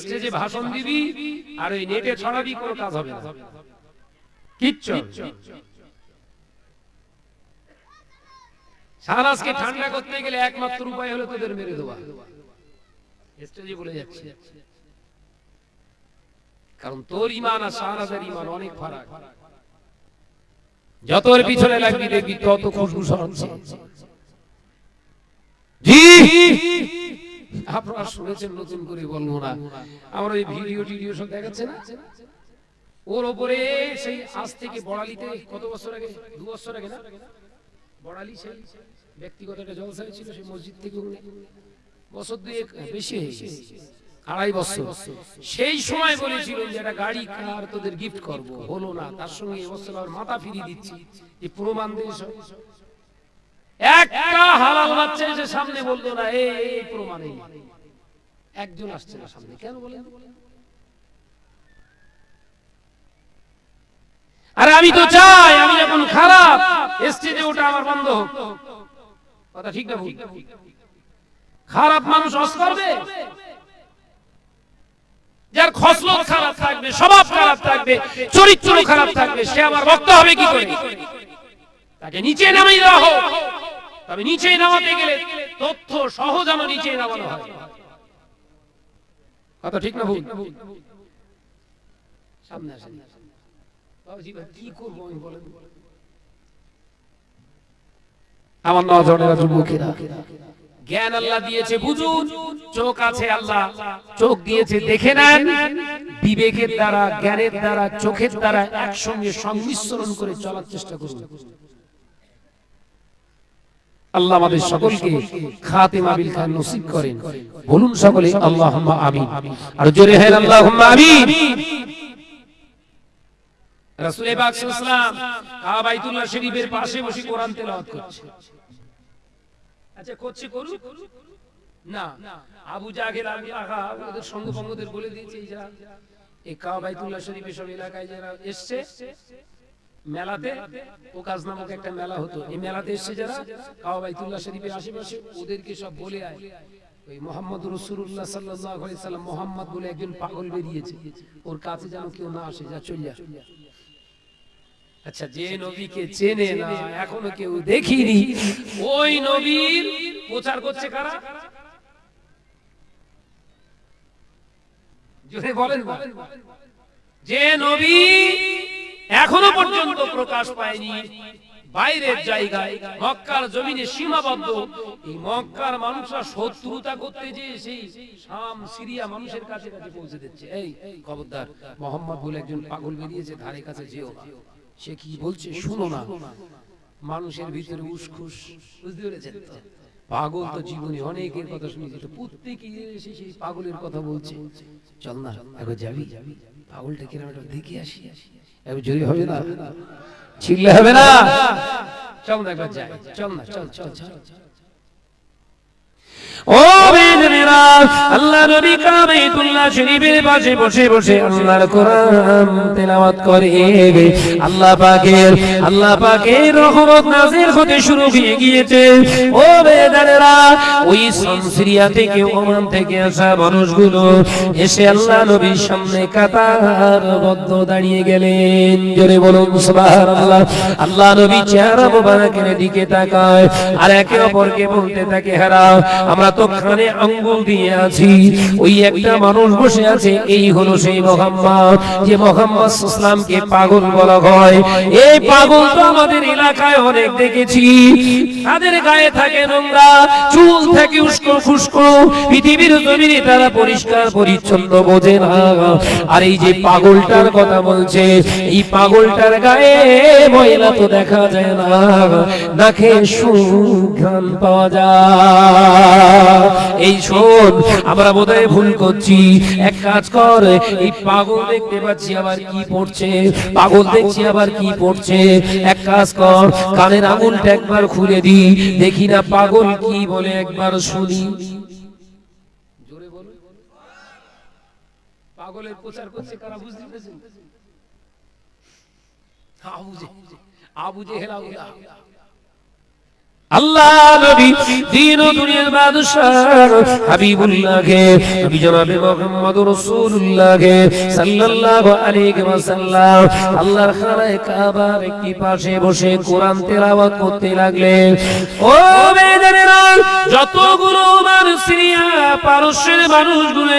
স্টেজে ভাষণ দিবি, আর ওই নেটে ছড়াবি, কোনো কাজ হবে না। সারাজকে ঠান্ডা করতে গেলে একমাত্র উপায় হলো তোদের মেরে দেওয়া। স্টেজে বলে যাচ্ছে। কারণ তোর ইমান আর সারাজের ইমান অনেক ফারাক। যত ওর পিছনে লাগবি দেখবি তত খুশবু সরাচ্ছে জি! আপনারা শুনেছেন নতুন করে বলব না ভিডিও টিডিও সব দেখাচ্ছে না? ওর ওপরে সেই আজ থেকে বড়ালিতে কত বছর আগে? দু বছর আগে না? বড়ালি সেই ব্যক্তিগত একটা ছিল, সেই মসজিদ থেকে বছর দুয়েক বেশি হয়ে গেছে। আড়াই বছর। সেই সময় বলেছিল যে একটা গাড়ি কার তোদের গিফট করব। হলো না, তার সঙ্গে এবছর আবার মাথা ফিরিয়ে দিচ্ছি। যে প্রমাণ দিয়ে একটা হালাল বাচ্চা এসে সামনে বলতো না এই একজন আসছে না সামনে। কেন বলেন? আরে আমি তো চাই, আমি যখন খারাপ ওটা আমার বন্ধ হোক। কথা ঠিক না খারাপ মানুষ অস করবে? যার খসলত খারাপ থাকবে, স্বভাব খারাপ থাকবে, চরিত্র খারাপ থাকবে, সে আমার ভক্ত হবে কি করে? তাকে নিচে নামিয়ে দেওয়া হোক। তবে নিচে নামাতে গেলে তথ্য সহ যেন নিচে নামানো হয়। কথা ঠিক না ভুল? সামনে আসেন। আমার জ্ঞান আল্লাহ দিয়েছে, বুঝুন, চোখ আছে আল্লাহ। চোখ দিয়েছে, দেখে নেন। বিবেকের দ্বারা, জ্ঞানের দ্বারা, চোখের দ্বারা একসঙ্গে সংমিশ্রণ করে চলার চেষ্টা করুন। আল্লাহ আমাদের সকলকে খাতেমা বিল খান নসিব করেন। বলুন সকলে, আল্লাহুম্মা আমিন। আর জোরে হেন, আল্লাহুম্মা আমিন। রাসূল পাক সাল্লাল্লাহু আলাইহি ওয়াসাল্লাম কাবাইতুল্লাহ শরীফের পাশে বসে কোরআন তেলাওয়াত করছে। আচ্ছা করছে করুক? না। আবু জাহেল, আবু লাহা ওদের সঙ্গ বঙ্গদের বলে দিয়েছে, এই যারা এই কাবাইতুল্লাহ শরীফের সব এলাকায় যারা এসছে মেলাতে ওকাজ নামক একটা মেলা হতো। এই মেলাতে এসছে যারা কাবাইতুল্লাহ শরীফের আশেপাশে, ওদেরকে সব বলে আয়। আচ্ছা চেনে এখনও কেউ দেখিনি। ওই প্রচার করছে বলেন। যে নবী এখনও পর্যন্ত প্রকাশ পায়নি। বাইরের জায়গায় মক্কার জমিনে সীমাবদ্ধ। এই মক্কার মানুষরা শত্রুতা করতে যে সেই শাম সিরিয়া মানুষের কাছে কাছে পৌঁছে দিচ্ছে। এই খবরদার, মোহাম্মদ বলে একজন পাগল বেরিয়েছে, ধারে কাছে যেও। সে কি বলছে শুনো না। মানুষের ভিতরে উসখুস, বুঝতে পেরেছেন পাগল তো জীবনে অনেকের কথা শুনেছি, তো প্রত্যেকে এসে সেই পাগলের কথা বলছে। চল না এখন যাবি। পাগলটা কিরম একটা দেখে আসি। এখন জোরে হবে না। ছিললে হবে না। চল না একবার যাই। চল না, চল চল চল। আল্লাহ আল্লাহ আল্লাহ মানুষগুলো এসে আল্লাহ নবীর সামনে কাতার বদ্ধ দাঁড়িয়ে গেলেন। জোরে বলুন, সুবহানাল্লাহ। আল্লাহ নবী চেহারা দিকে তাকায়, আর একে অপরকে বলতে থাকে হারাও আমরা তো কানে আঙ্গুল দিয়ে আছি। ওই একটা মানুষ বসে আছে, এই হলো সেই মোহাম্মদ। যে মোহাম্মদ ইসলামকে পাগল বলা হয়। এই পাগল তো আমাদের এলাকায় অনেক দেখেছি। তাদের গায়ে থাকে নোংরা, চুল থাকে উস্কো ফুস্কো পৃথিবীর জমিনে তারা পরিষ্কার পরিচ্ছন্ন বোঝে না। আর এই যে পাগলটার কথা বলছে, এই পাগলটার গায়ে ময়লা তো দেখা যায় না। নাকে সুঘ্রাণ পাওয়া যায়। এই শোন, আমরা বোধহয় ভুল করছি। এক কাজ কর, এই পাগল দেখতে পাচ্ছি আবার কি পড়ছে। পাগল দেখছি আবার কি পড়ছে। এক কাজ কর, কানের আঙুলটা একবার খুলে দি, দেখি না পাগল কি বলে একবার শুনি। জোরে বলুন পাগলের প্রচার করছে কারা, বুঝতে পেরেছেন? আবু জেহেল। আল্লাহ নবী দিন ও দুনিয়ার মুহাম্মদ সাল্লাল্লাহু আলাইহি আল্লাহর কাবার একটি পাশে বসে কোরআন তেলাওয়াত করতে ও যতগুলো মানুষ সিরিয়া পারস্যের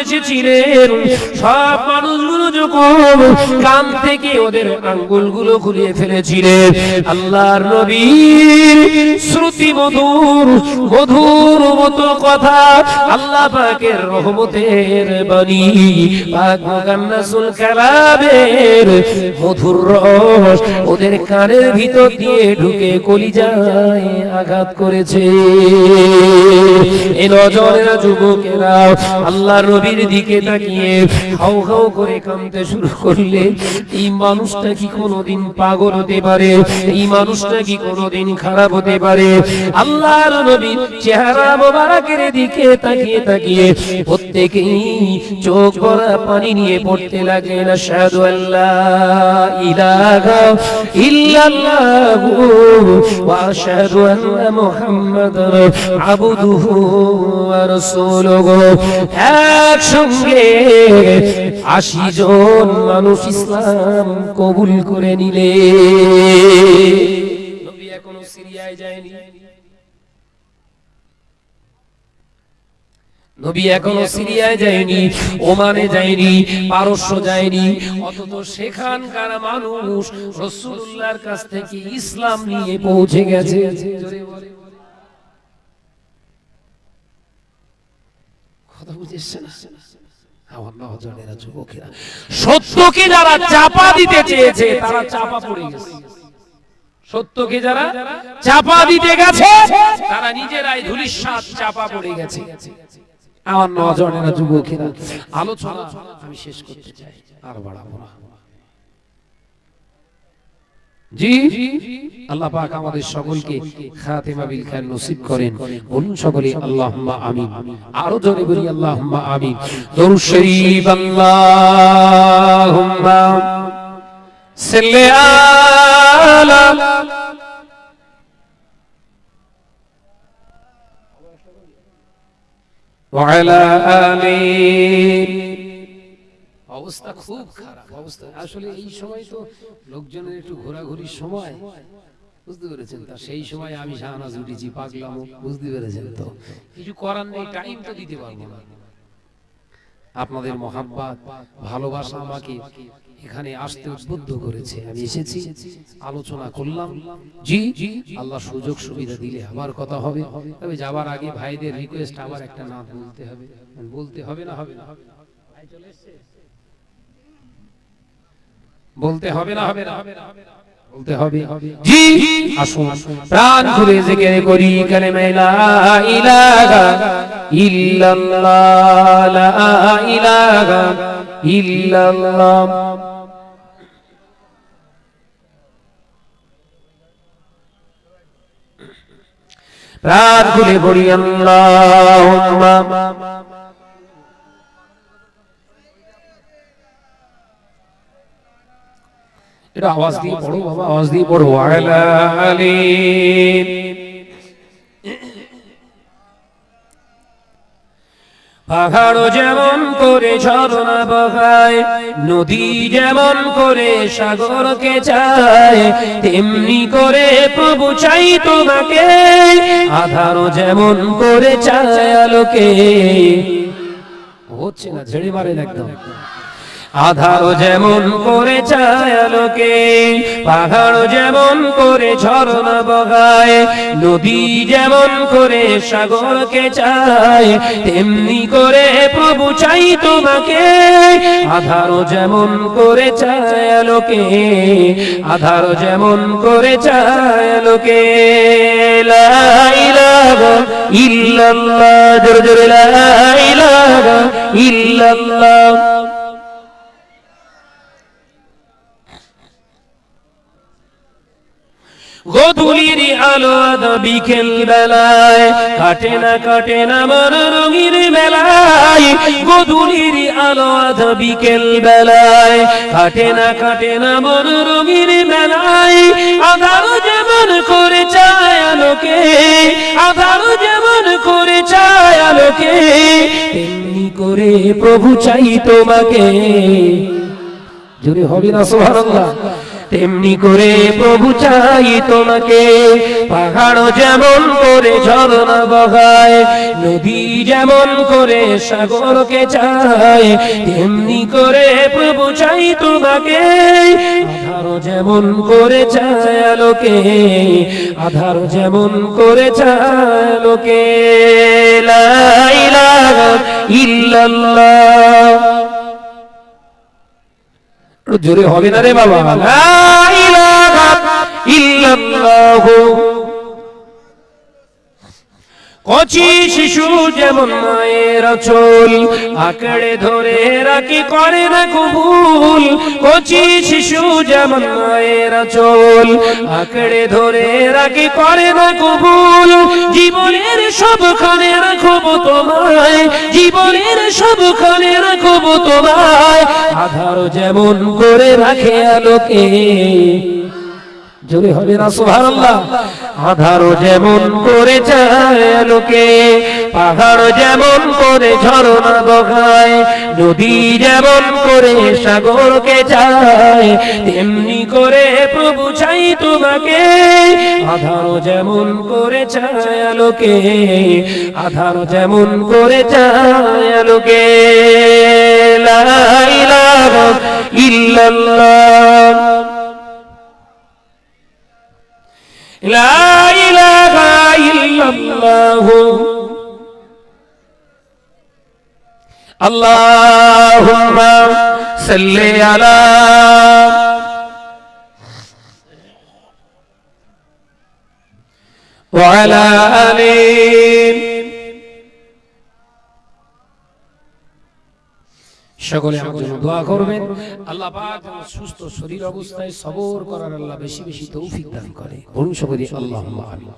এসেছিলেন, সব মানুষগুলো যখন কান থেকে ওদের আঙ্গুলগুলো খুলিয়ে ফেলেছিলেন, আল্লাহর নবীর শ্রুতি মধুর মধুর মতো কথা আল্লাহ পাকের রহমতের বাণী। পাক মুকান্নাসুল কালামের মধুর রস ওদের কানের ভিতর দিয়ে ঢুকে কলিজায় আঘাত করেছে। এ নজরের যুবকেরা আল্লাহ নবীর দিকে তাকিয়ে হাউ হাউ করে কাঁদতে শুরু করলে, এই মানুষটা কি কোনোদিন পাগল হতে পারে? এই মানুষটা কি কোনোদিন খারাপ হতে পারে? আল্লাহর নবী চেহারা মোবারকের দিকে তাকিয়ে তাকিয়ে প্রত্যেকেই চোখ ভরা পানি নিয়ে পড়তে লাগলেন, আশহাদু আল্লাহ ইলাহা ইল্লাল্লাহু ওয়া আশহাদু আন্না মুহাম্মাদার আবদুহু ওয়া রাসূলুহু। একসঙ্গে আশি জন মানুষ ইসলাম কবুল করে নিলে। সিরিয়ায় যায়নি। নবী এখনও সিরিয়ায় যায়নি, ওমানে যায়নি, পারস্য যায়নি। অথচ সেখানকার মানুষ রসুল্লাহর কাছ থেকে ইসলাম নিয়ে পৌঁছে গেছে। কথা সত্যকে যারা চাপা দিতে চেয়েছে, তারা চাপা পড়ে গেছে। সত্যকে যারা চাপা দিতে গেছে তারা নিজেরাই ধুলিস্বাদ চাপা পড়ে গেছে। আমার নজনেরা যুবকেরা আলোচনা আমি শেষ করতে চাই আর বাড়াবো না। জি আল্লাহ পাক আমাদের সকলকে খাতেমা বিল খায়ের নসিব করেন। বলুন সকলে আল্লাহুম্মা আমিন। আরও জোরে বলি আল্লাহুম্মা আমিন। দরুদ শরীফ আল্লাহুম্মা সাল্লি আলা وعلى آله অবস্থা খুব খারাপ অবস্থা আসলে এই সময় তো লোকজনের একটু ঘোরাঘুরির সময় বুঝতে পেরেছেন তা সেই সময় আমি শাহনাজ উঠেছি পাগলাম বুঝতে পেরেছেন তো কিছু করার নেই টাইম তো দিতে পারবো না আপনাদের মহাব্বাত ভালোবাসা আমাকে এখানে আসতে উদ্বুদ্ধ করেছে। আমি এসেছি, আলোচনা করলাম। জি, আল্লাহ সুযোগ সুবিধা দিলে আবার কথা হবে। তবে যাবার আগে ভাইদের রিকোয়েস্ট আবার একটা নাম বলতে হবে। বলতে হবে না হবে না? বলতে হবে না হবে না। হবে। ইলাহা ইল্লাল্লাহ ইল্লাল্লাহ। রাত গুলি বড়ি আল্লাহ এটা আওয়াজ দিয়ে পড়ো বাবা আওয়াজ দিয়ে পড়ো আলালিন পাহাড় যেমন করে ঝরনা বহায়, নদী যেমন করে সাগরকে চায়, তেমনি করে প্রভু চাই তোমাকে, আধার যেমন করে চায় আলোকে। হচ্ছে না, ঝেড়ে মারেন একদম। আধার যেমন করে চায় আলোকে পাহাড় যেমন করে ঝরনা বগায়, নদী যেমন করে সাগরকে চায়, তেমনি করে প্রভু চাই তোমাকে। আধার যেমন করে চায় আলোকে আধার যেমন করে চায় আলোকে। ইল্লাল্লাহ, জোরে জোরে লা ইলাহা ইল্লাল্লাহ। গোধূলির আলো বিকেল বেলায়, কাটে না কাটে না মন রঙির বেলায় গোধূলির আলো বিকেল বেলায়, কাটে না কাটে না মন রঙির বেলায় আধার যেমন করে চায় আলোকে, আধার যেমন করে চায় আলোকে, তেমনি করে প্রভু চাই তোমাকে। জোরে হবে না, সুবহানাল্লাহ। তেমনি করে প্রভু চাই তোমাকে। পাহাড় যেমন করে ঝরনা বগায় নদী যেমন করে সাগরকে চায়, তেমনি করে প্রভু চাই তোমাকে। আধার যেমন করে চায় আলোকে আধার যেমন করে চায় আলোকে। লা ইলাহা ইল্লাল্লাহ। জোরে হবে না রে বাবা। ইল্লাল্লাহ কচি শিশু যেমন মায়ের চোল, আঁকড়ে ধরে রাখি করে না কবুল। কচি শিশু যেমন মায়ের চোল, আঁকড়ে ধরে রাখি করে না কবুল। জীবনের সবখানে রাখব তোমায়, জীবনের সবখানে রাখব তোমায়। আধার যেমন করে রাখে আলোকে জোরে হবে না সুবহানাল্লাহ আধার যেমন করে চায় আলোকে পাহাড় যেমন করে ঝরনা বগায় নদী যেমন করে সাগরকে চায়, তেমনি করে প্রভু চাই তোমাকে, আধারও যেমন করে চায় আলোকে আধার যেমন করে চায় আলোকে। লা ইল্লাল্লাহ। لا إله إلا الله. اللهم صل على وعلى آله সকলে আমার জন্য দোয়া করবেন। আল্লাহ পাক সুস্থ শরীর অবস্থায় সবর করার আল্লাহ বেশি বেশি তৌফিক দান করে। বলুন সকলে আল্লাহ আমিন।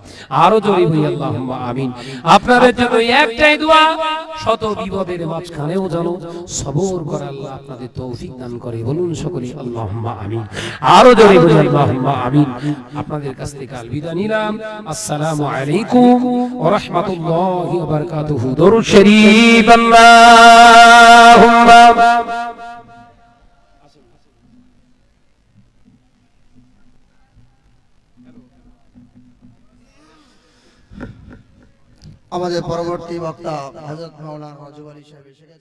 আরও জোরে হই আল্লাহ আমিন। আপনাদের জন্য একটাই দোয়া, শত বিপদের মাঝখানেও জানো সবর করার আল্লাহ আপনাদের তৌফিক দান করে। বলুন সকলে আল্লাহ আমিন। আরও জোরে হই আল্লাহ আমিন। আপনাদের কাছ থেকে আল বিদা নিলাম। আসসালামু আলাইকুম ওয়া রাহমাতুল্লাহি ওয়া বারাকাতুহু। দরুদ শরীফ, আল্লাহুম্মা আমাদের পরবর্তী বক্তা হজরত মৌলানা নজুব আলী সাহেব